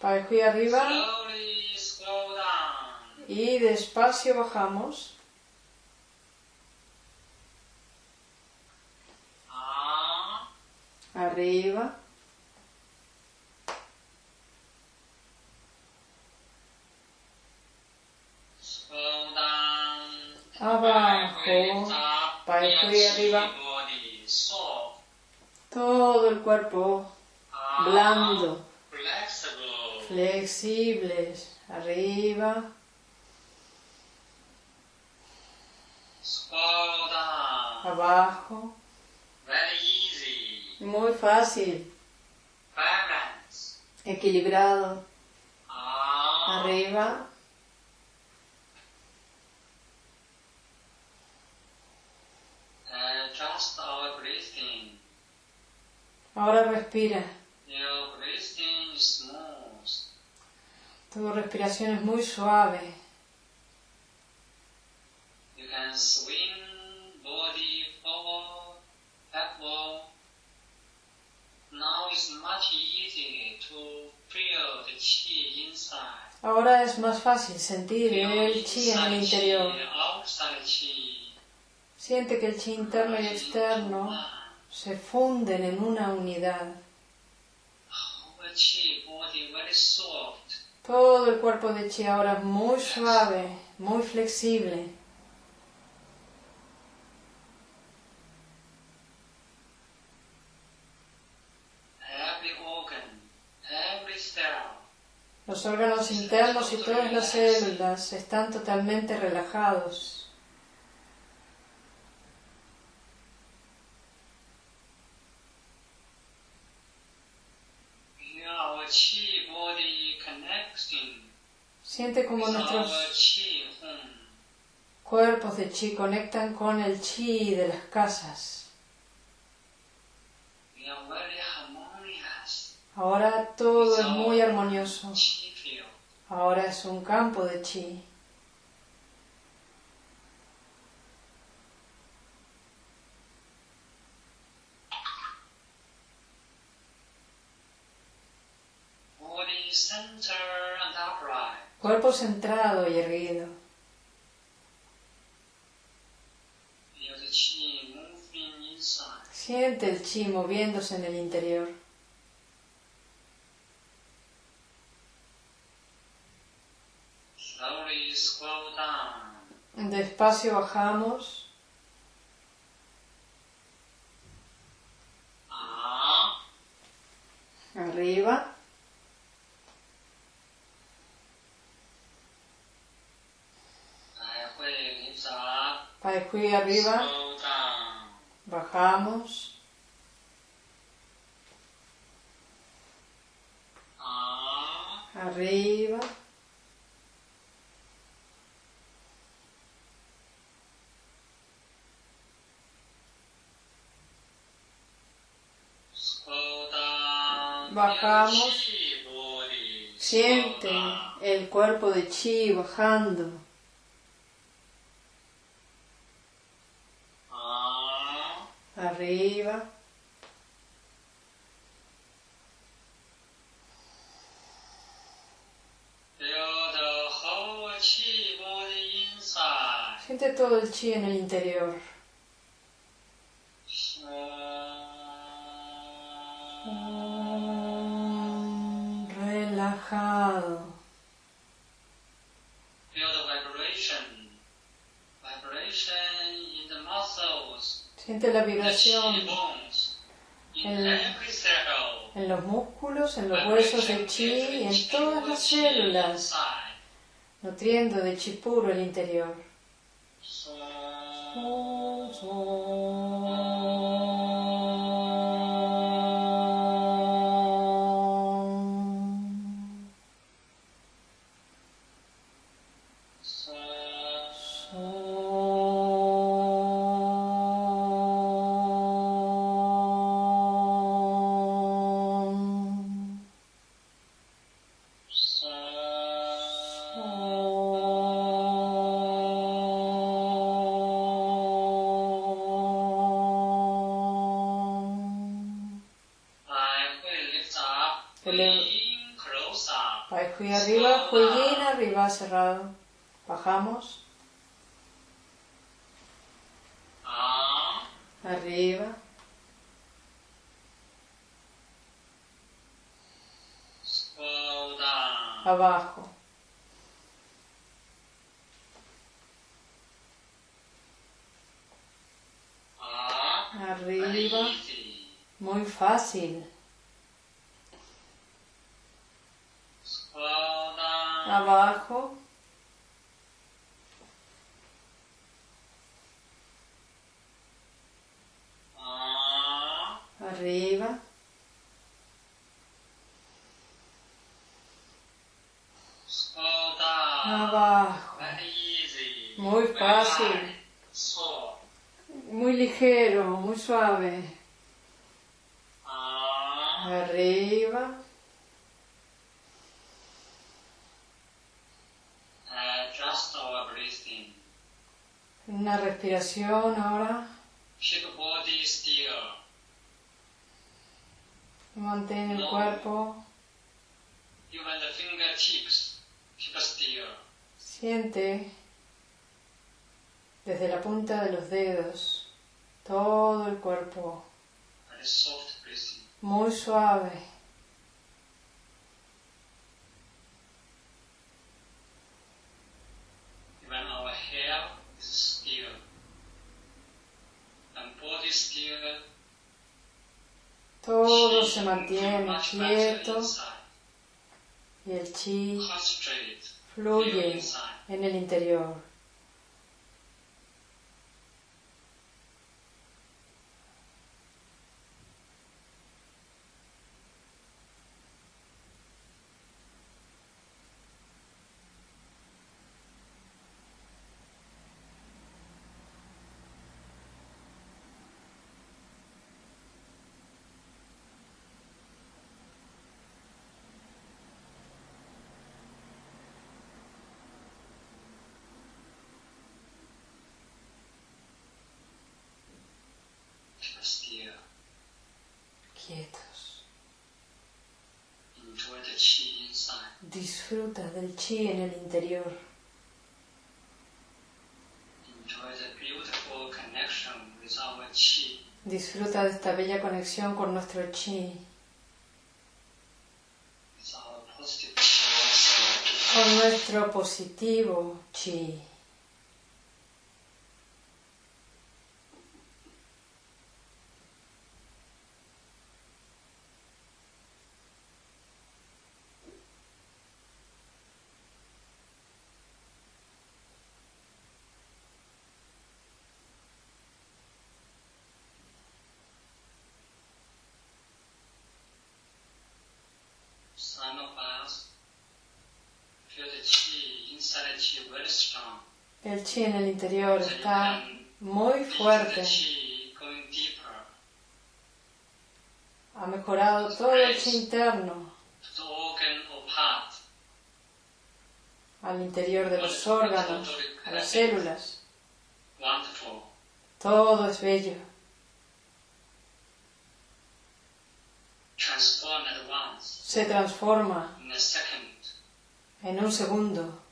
Pai Hui arriba Slowly scroll down. y despacio bajamos. Up. Arriba, Scroll down. abajo, Pai Hui arriba. Body soft. todo el cuerpo Up. blando, Flexible. flexibles, arriba, Scroll down. Abajo, Very easy. muy fácil, equilibrado, Up. arriba, breathing. ahora respira. Your breathing is smooth. Tu respiración es muy suave. You can forward, backward. Now it's much easier to feel the chi inside. Ahora es más fácil sentir el chi en el interior. Siente que el chi interno y externo se funden en una unidad. Todo el cuerpo de chi ahora es muy suave, muy flexible. Los órganos internos y todas las células están totalmente relajados. Siente como nuestros cuerpos de chi conectan con el chi de las casas. We are very harmonious. Ahora todo es muy armonioso. Ahora es un campo de chi. Cuerpo centrado y erguido. Siente el chi moviéndose en el interior. Despacio bajamos. Up. Arriba. I will lift up. Pai Hui arriba. Bajamos. Up. Arriba. Scroll down. Bajamos. Siente el cuerpo de chi bajando. Arriba. Siente todo el chi en el interior. Relajado. Feel the vibration. Vibration in the muscles, Siente la vibración cell. en los músculos, en los huesos del chi y en todas las células, nutriendo de chi puro el interior. fácil. Abajo. Arriba. Abajo. Muy fácil. Muy ligero, muy suave arriba, breathing. una respiración ahora, Keep body still. mantén el cuerpo, siente desde la punta de los dedos todo el cuerpo. Muy suave. Todo se mantiene quieto. y el chi fluye en el interior. Keep still. Quietos. Enjoy the chi inside. Disfruta del chi en el interior. Disfruta de esta bella conexión con nuestro chi. con nuestro positivo chi. Some of us feel the chi inside the chi very strong. El chi en el interior está muy fuerte. Ha mejorado todo el chi interno al interior de los órganos, a las células. Todo es bello. Se transforma en un segundo.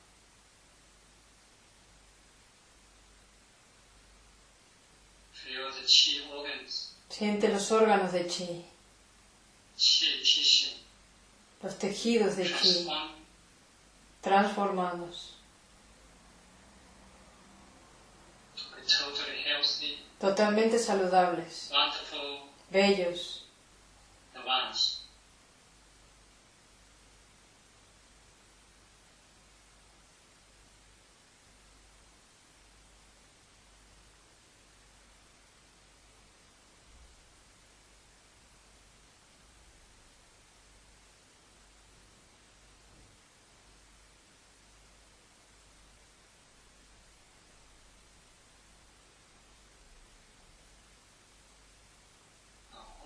Feel the chi organs, Siente los órganos de chi, los tejidos de chi transform transformados, totalmente saludables, wonderful. Bellos. at once.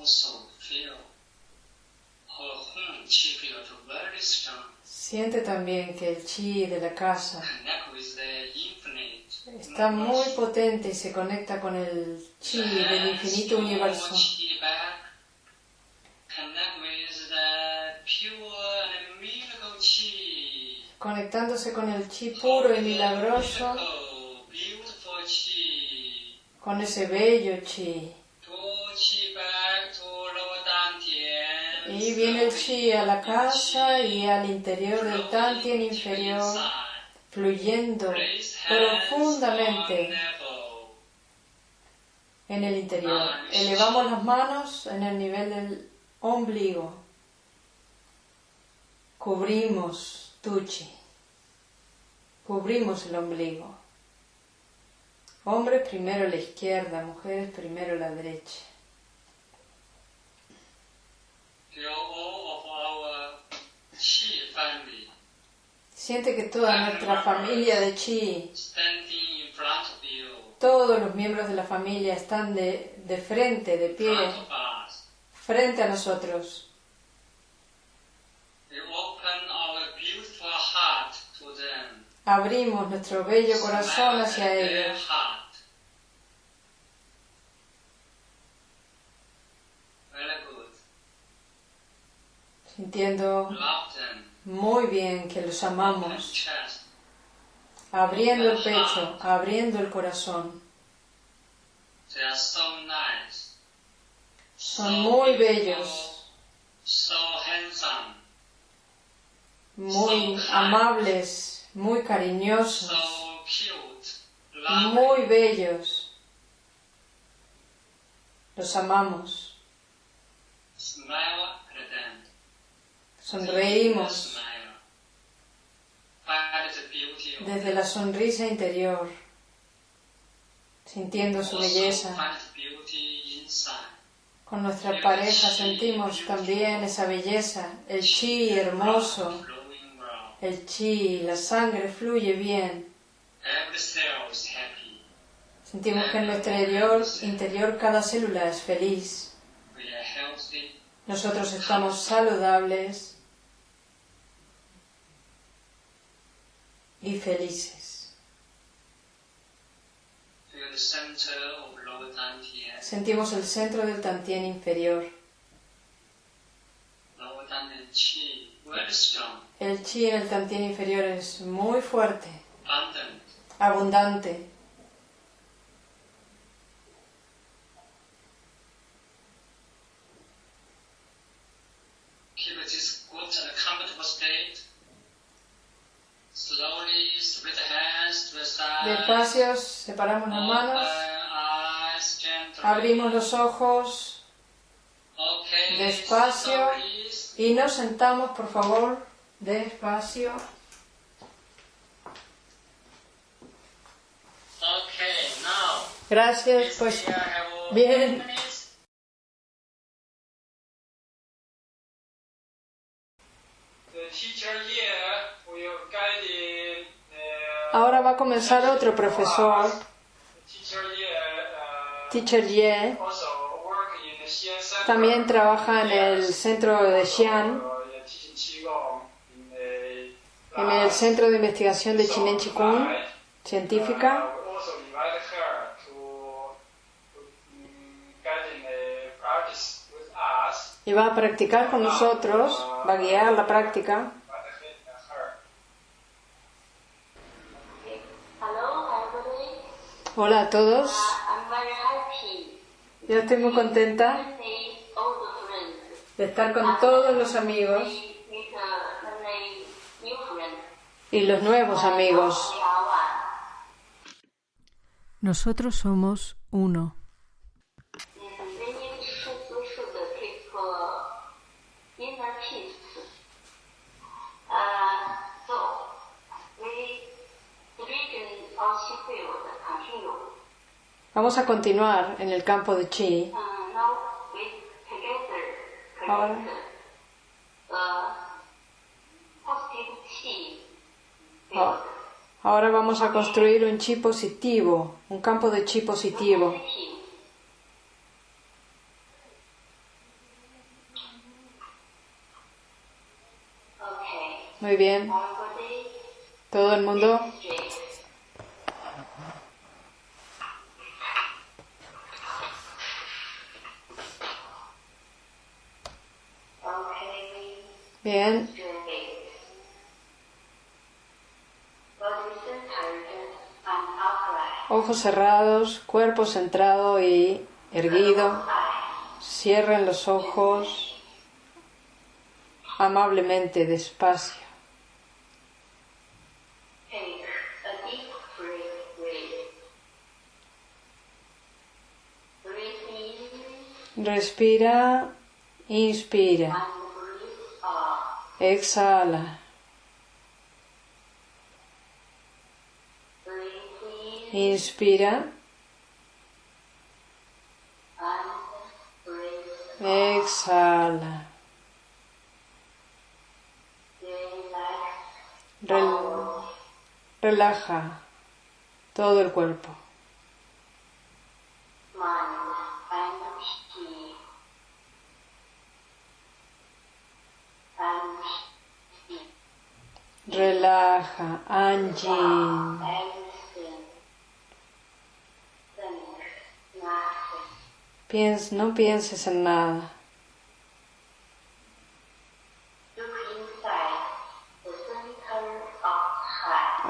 Also feel our home chi field very strong. Siente también que el chi de la casa está muy potente y se conecta con el chi del infinito universo. Conectándose con el chi puro y milagroso, con ese bello chi Y viene el chi a la casa y al interior del tantien inferior, fluyendo profundamente en el interior. Elevamos las manos en el nivel del ombligo. Cubrimos tu chi. Cubrimos el ombligo. Hombres primero la izquierda, mujeres primero la derecha. Feel all of our chi family Siente que toda nuestra familia de chi, standing in front of you, todos los miembros de la familia están de, de frente, de pie, frente a nosotros. Abrimos nuestro bello corazón hacia ellos, heart. Very good. Them. muy bien que los amamos, abriendo el pecho, abriendo el corazón. Son so muy bellos, muy amables, muy cariñosos, muy bellos. Los amamos. Sonreímos desde la sonrisa interior, sintiendo su belleza. Con nuestra pareja sentimos también esa belleza, el chi hermoso, el chi, la sangre fluye bien. Sentimos que en nuestro interior, interior cada célula es feliz. Nosotros estamos saludables y felices. Sentimos el centro del tantien inferior. El chi en el tantien inferior es muy fuerte, Abundant. abundante. Despacio separamos las manos, abrimos los ojos despacio. y nos sentamos, por favor, despacio. Gracias, pues bien. Ahora va a comenzar otro profesor, Teacher Ye, también trabaja en el centro de Xi'an, en el centro de investigación de Chinen Chikung, científica. Y va a practicar con nosotros, va a guiar la práctica. Hola a todos, yo estoy muy contenta de estar con todos los amigos y los nuevos amigos. Nosotros somos uno. Vamos a continuar en el campo de chi. Ahora. Ah. Ahora vamos a construir un chi positivo, un campo de chi positivo. Muy bien, todo el mundo. Ojos cerrados, cuerpo centrado y erguido. Cierren los ojos amablemente, despacio. Respira, inspira, exhala, Breathe in inspira, exhala. Relaja todo el cuerpo. Relaja, Anjin. Piens- no pienses en nada.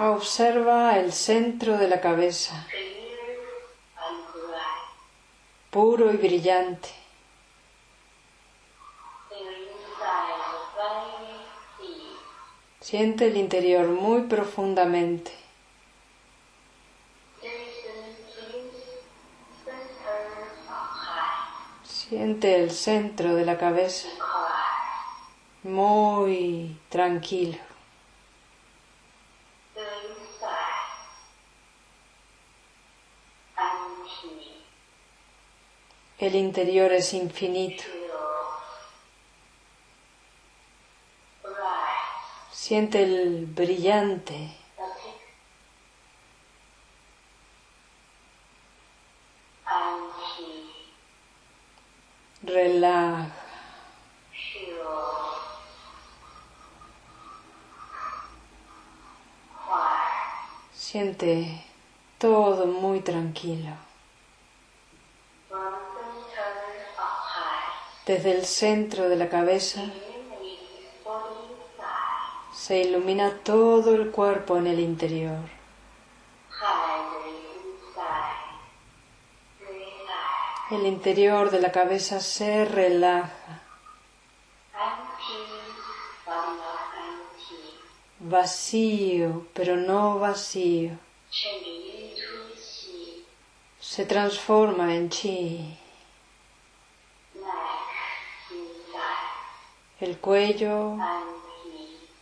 Observa el centro de la cabeza, puro y brillante. Siente el interior muy profundamente. Siente el centro de la cabeza muy tranquilo. El interior es infinito. Siente el brillante, Nothing. And chi. relaja. Feel todo muy tranquilo. Desde el centro de la cabeza se ilumina todo el cuerpo en el interior. El interior de la cabeza se relaja, vacío, pero no vacío. Se transforma en chi. El cuello,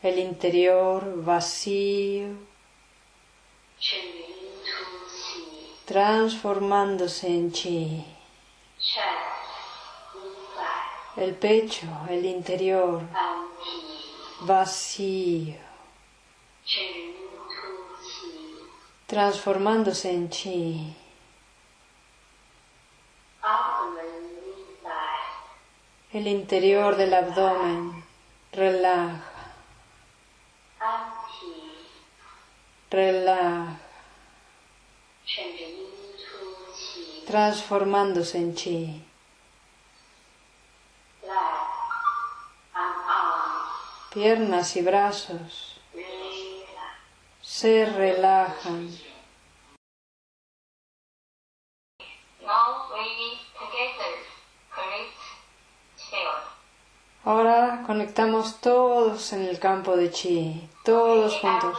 el interior vacío, transformándose en chi. El pecho, el interior vacío. Transformándose en chi. El interior del abdomen relaja, relaja, transformándose en chi. Piernas y brazos. Se relajan. Ahora conectamos todos en el campo de chi, todos juntos.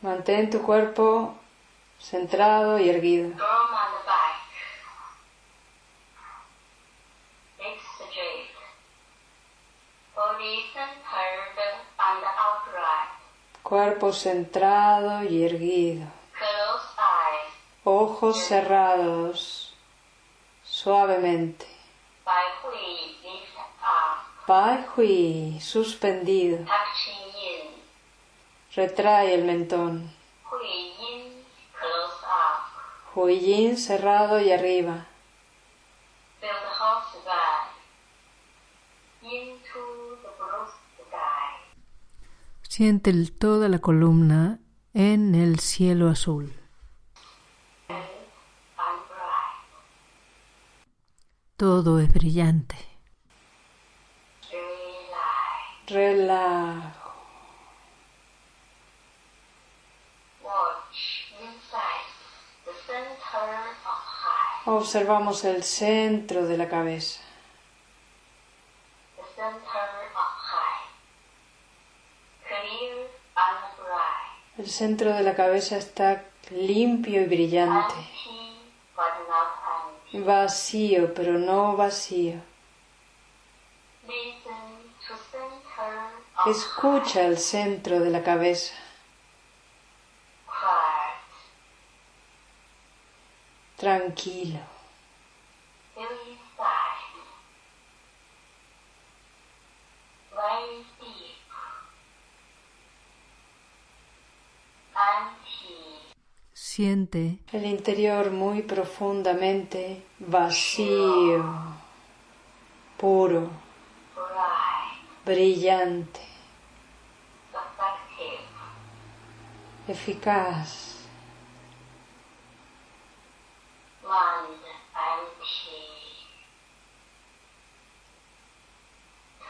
Mantén tu cuerpo centrado y erguido. Cuerpo centrado y erguido. Ojos cerrados. Suavemente. Pai Hui, suspendido. Retrae el mentón. Hui in. Close up. Hui Yin cerrado y arriba. Siente toda la columna en el cielo azul. Todo es brillante. Relajo. Observamos el centro de la cabeza. The center of heart. Clear and bright. El centro de la cabeza está limpio y brillante. Vacío, pero no vacío. Escucha el centro de la cabeza. Tranquilo. Feel inside. Very Siente el interior muy profundamente vacío, puro, brillante, eficaz,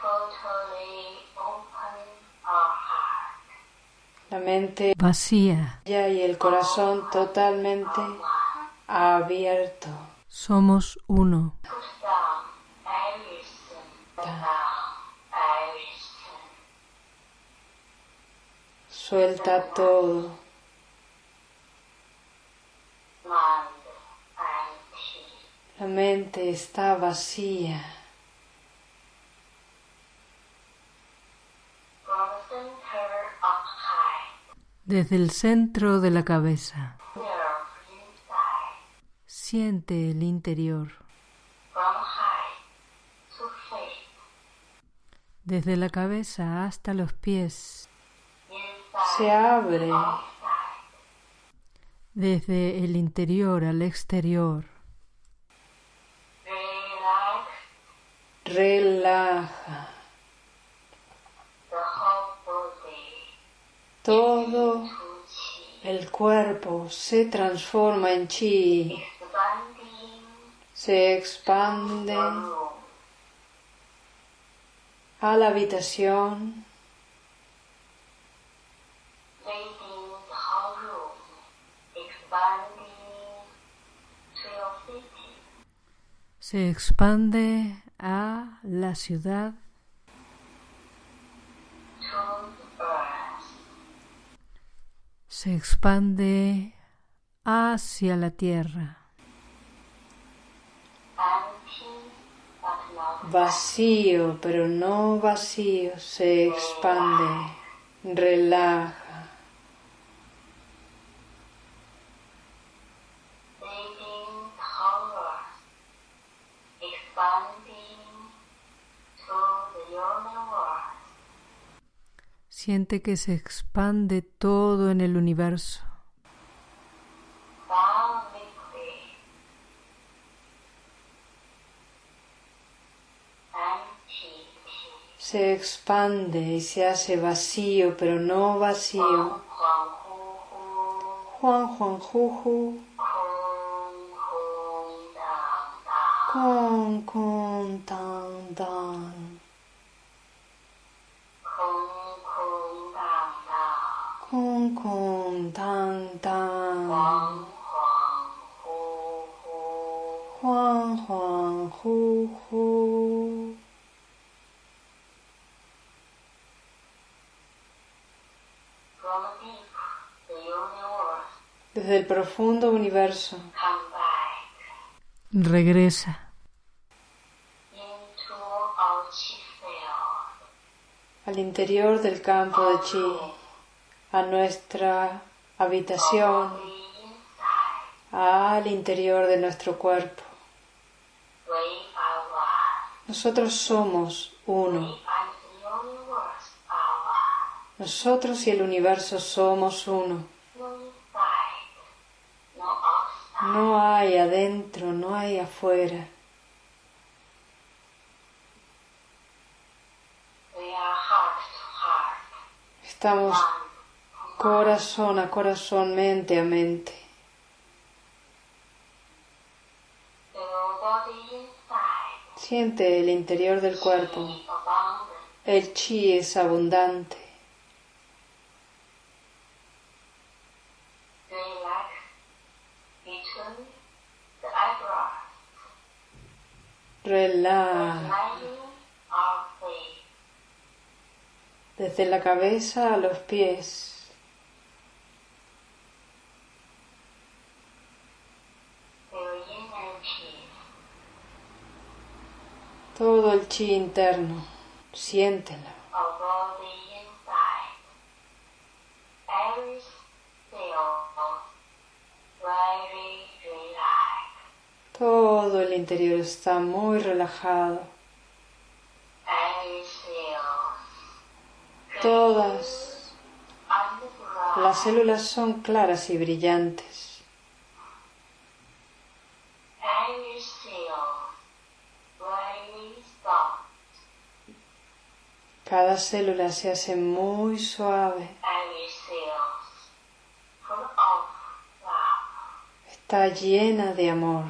totally open our heart, la mente vacía. y el corazón totalmente abierto. Somos uno. Suelta todo, la mente está vacía. from the center of high, Desde el centro de la cabeza. Siente el interior. Desde la cabeza hasta los pies. Se abre, Desde el interior al exterior. relaja. Todo el cuerpo se transforma en chi, se expande a la habitación, Se expande a la ciudad, to the earth, se expande hacia la tierra. vacío pero no vacío, se expande, relaja, making the whole earth, expanding to the universe, Siente que se expande todo en el universo. se expande y se hace vacío pero no vacío. Juan Juan Juju, hu, Juan Juan Juju. from deep the universe, Desde el profundo universo. Regresa. Al interior del campo de chi, a nuestra habitación, al interior de nuestro cuerpo. Nosotros somos uno. Nosotros y el universo somos uno. No hay adentro, no hay afuera. Estamos. Corazón a corazón, mente a mente. Siente el interior del cuerpo. El chi es abundante. Relaja desde la cabeza a los pies. Todo el chi interno. Siéntelo. Todo el interior está muy relajado. Todas las células son claras y brillantes. Cada célula se hace muy suave, está llena de amor.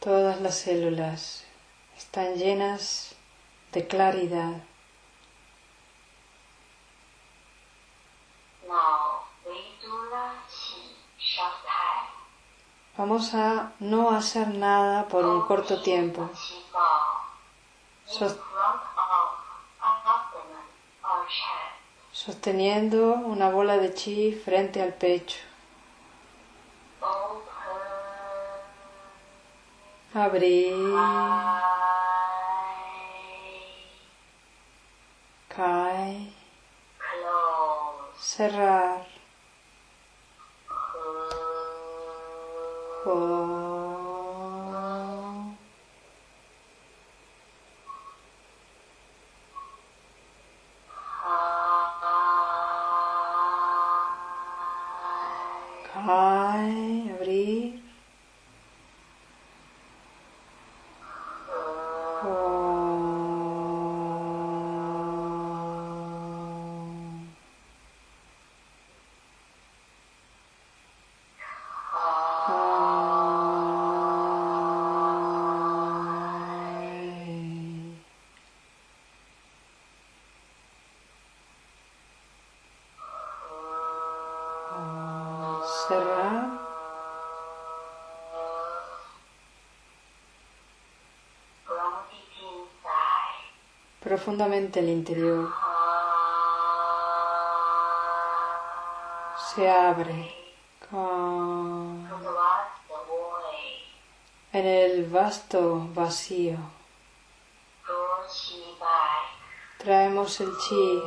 Todas las células están llenas de claridad. Now we do the qi short time. Vamos a no hacer nada por un corto tiempo, sosteniendo una bola de chi frente al pecho. Abrir, cae. Cerrar. Profundamente el interior. Se abre en el vasto vacío. Traemos el chi.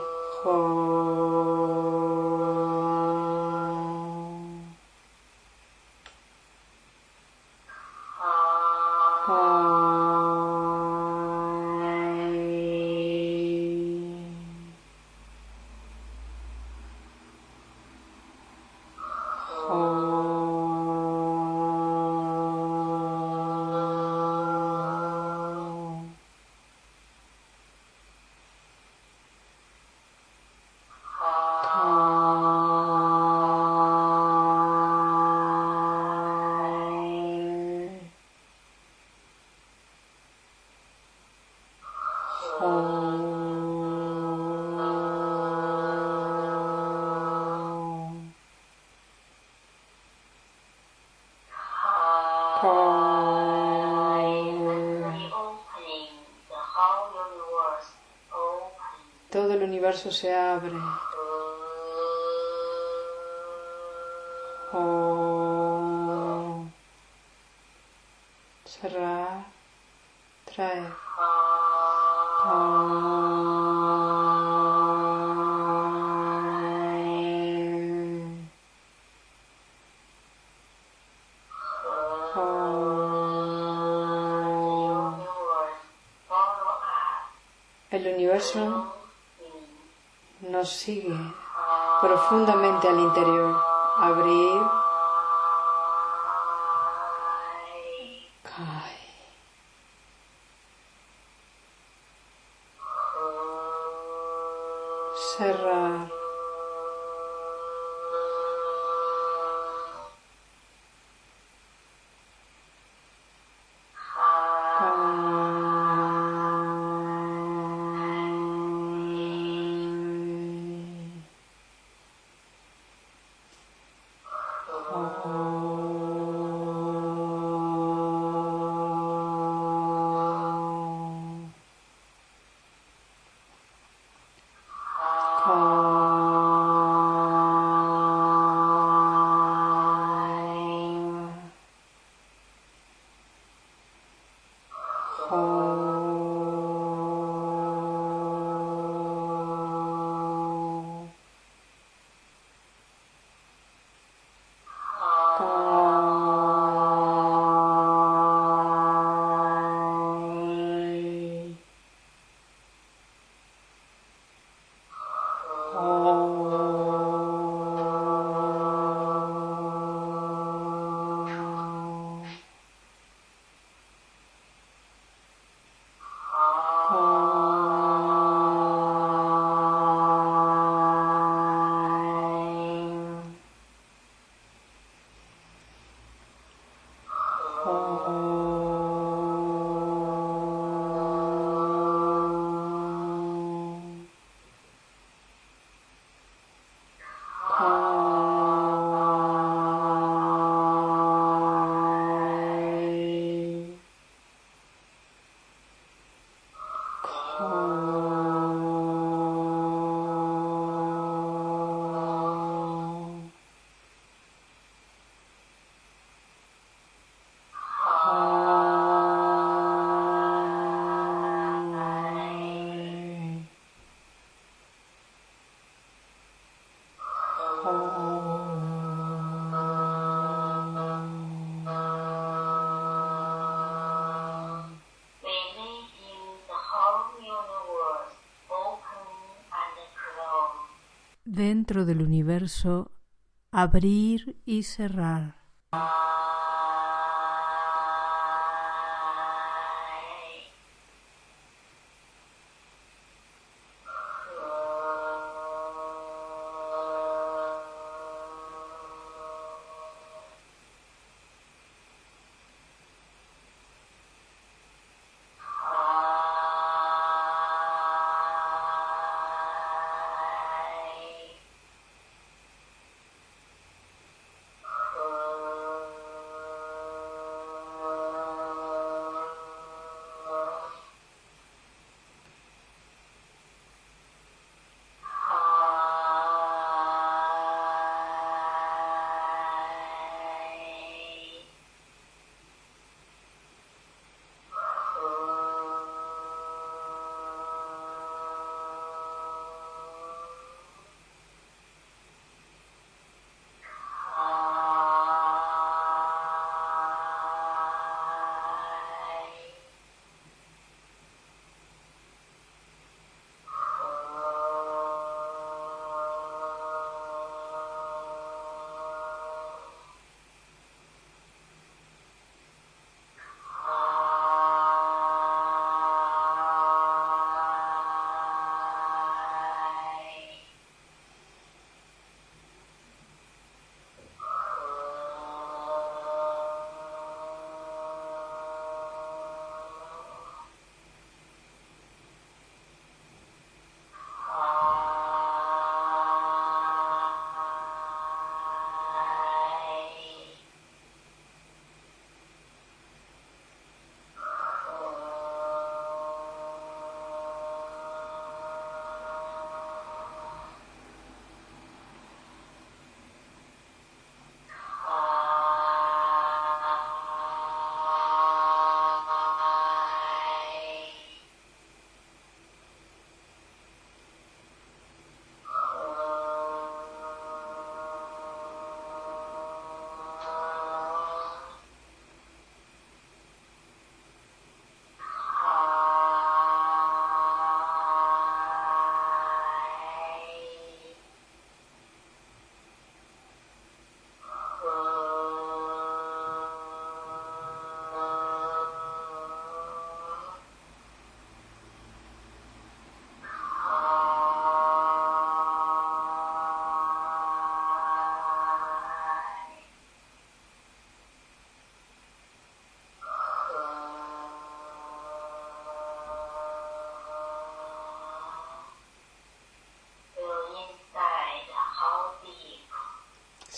Universo se abre. Dentro del universo, abrir y cerrar.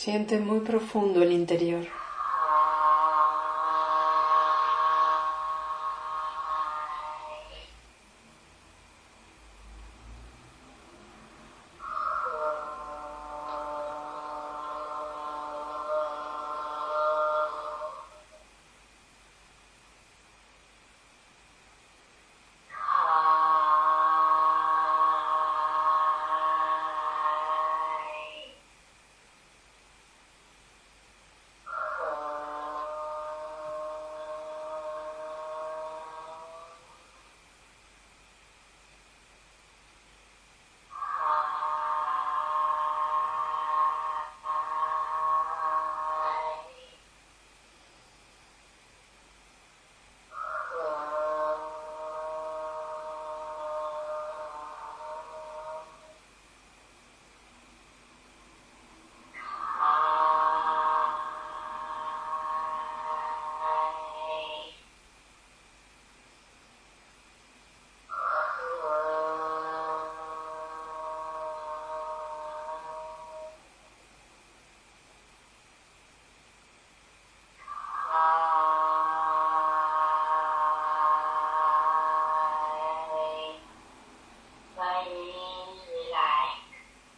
Siente muy profundo el interior.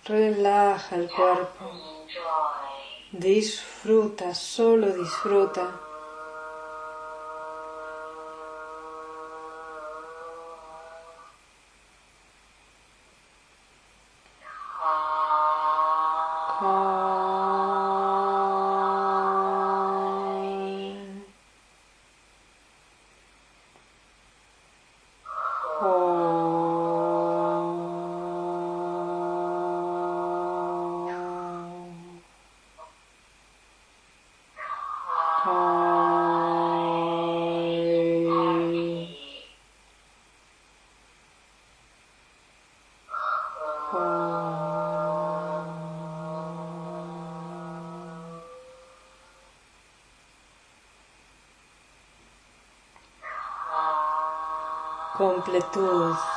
Relaja el cuerpo. Disfruta, solo disfruta. Completud.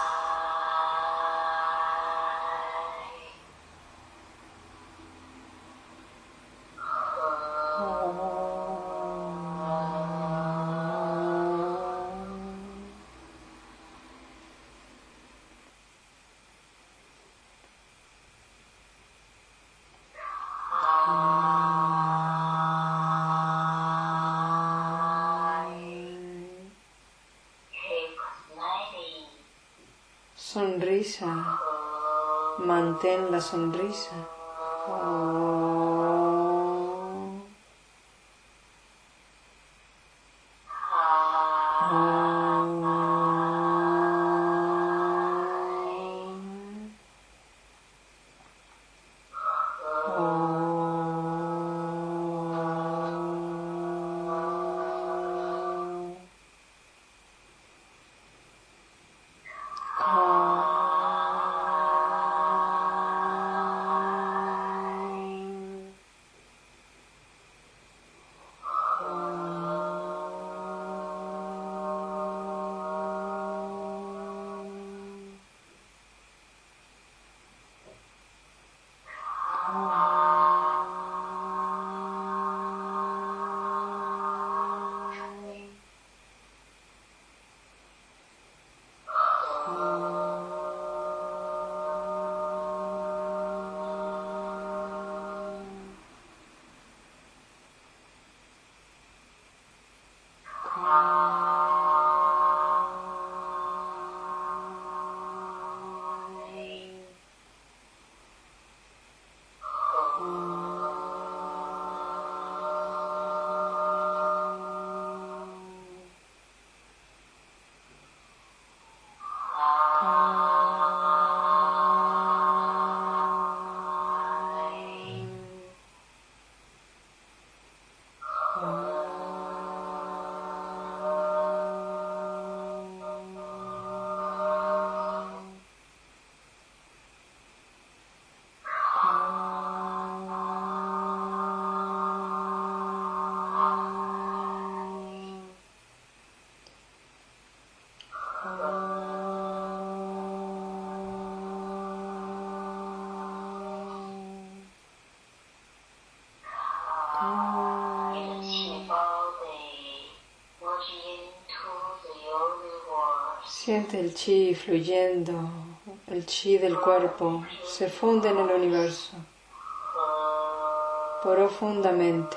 Sonrisa. Mantén la sonrisa. Siente el chi fluyendo, el chi del cuerpo se funde en el universo profundamente.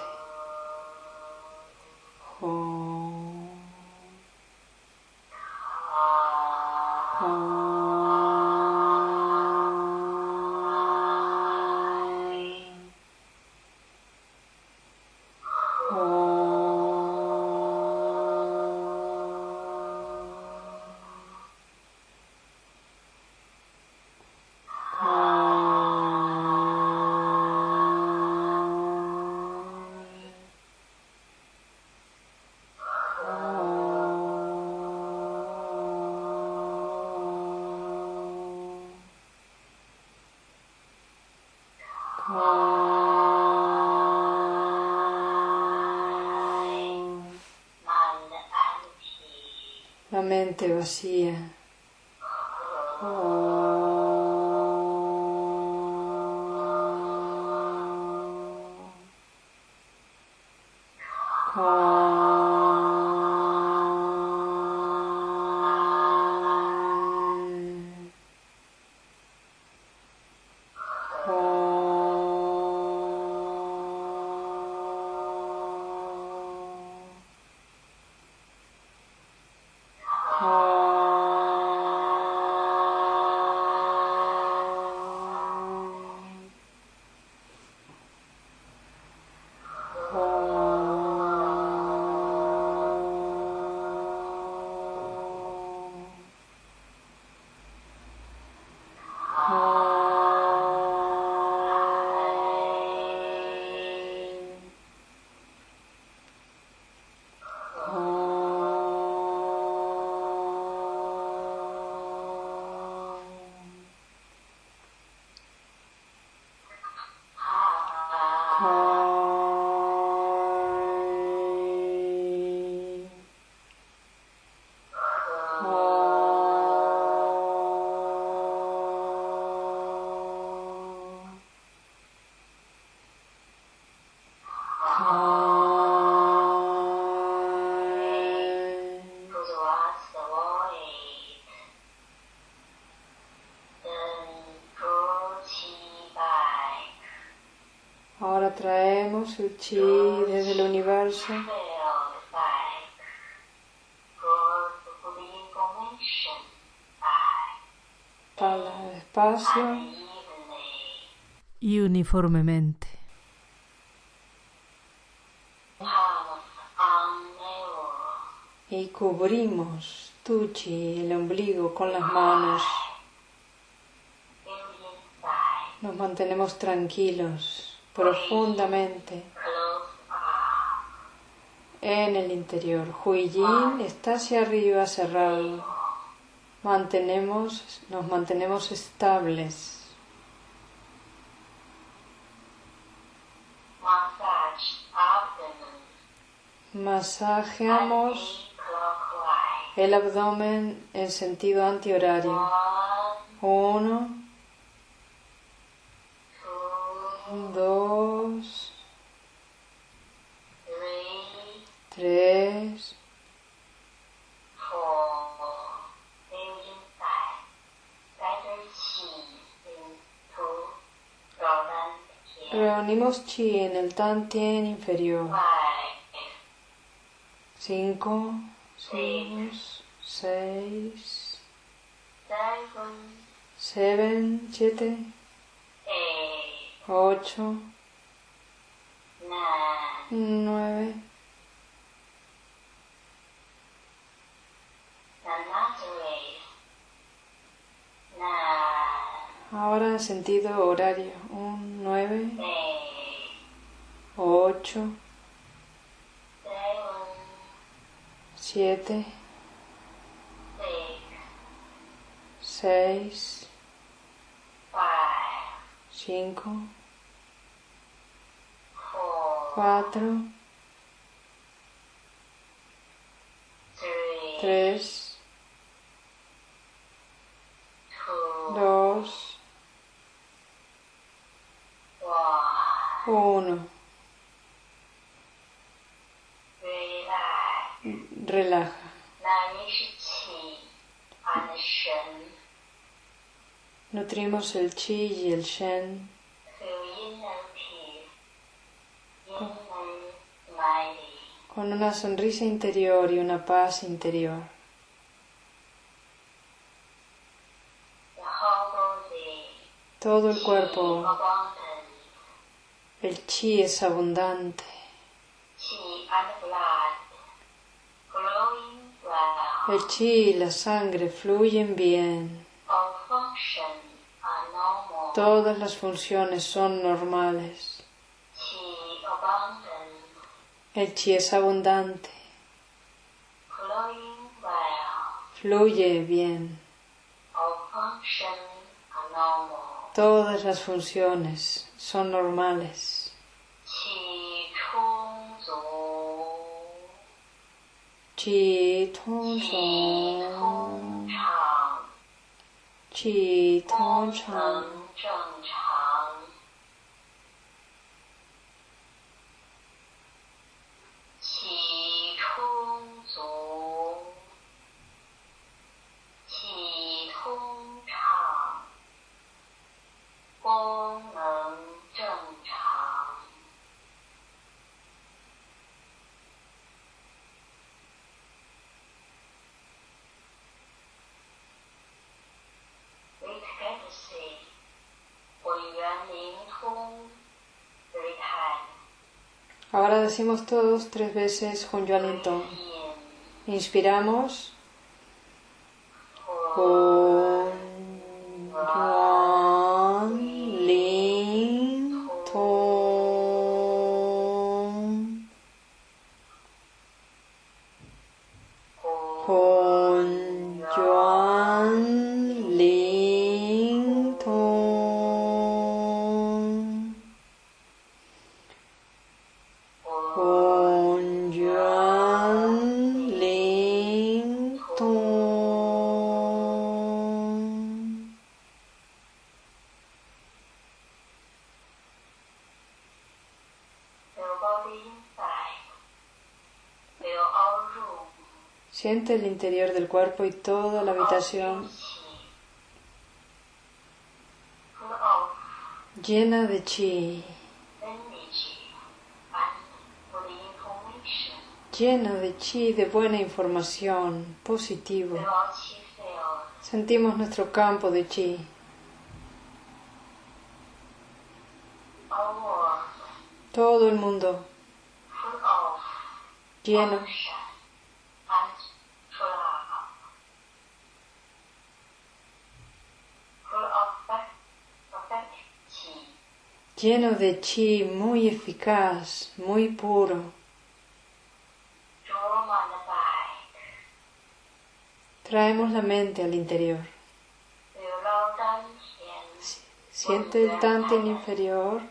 Vacía. Ahora traemos el chi desde el universo espalda despacio y uniformemente. y cubrimos tu chi, el ombligo, con las manos. Nos mantenemos tranquilos, profundamente en el interior. Huiyin está hacia arriba cerrado. Mantenemos, nos mantenemos estables. Masajeamos el abdomen en sentido antihorario. Uno, two dos, three tres, four building inside better chi into golden here Reunimos chi en el tantien inferior. five Cinco, seis, seis, seven siete, ocho, 9. Ahora en sentido horario, un 9, 8, 7, 6, 5, cuatro, tres, dos, uno. Relaja. Nutrimos el chi y el shen. Con una sonrisa interior y una paz interior. Todo el cuerpo, el chi es abundante. El chi y la sangre fluyen bien. Todas las funciones son normales. chi abundant el chi es abundante. Fluye bien. Todas las funciones son normales. Chi tong Qi tong chang. Ahora decimos todos tres veces Tong. In Inspiramos. el interior del cuerpo y toda la habitación llena de chi, llena de chi, de buena información, positivo. Sentimos nuestro campo de chi. Todo el mundo lleno lleno de chi muy eficaz, muy puro. Traemos la mente al interior. Siente el Tantin inferior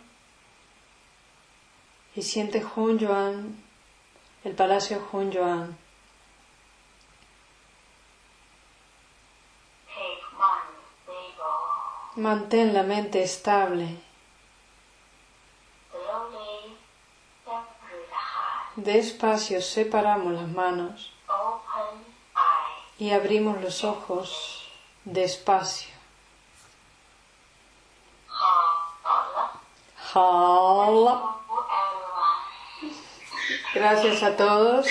y siente Hun Yuan, el palacio Hun Yuan. Mantén la mente estable. Despacio separamos las manos y abrimos los ojos despacio. Gracias a todos.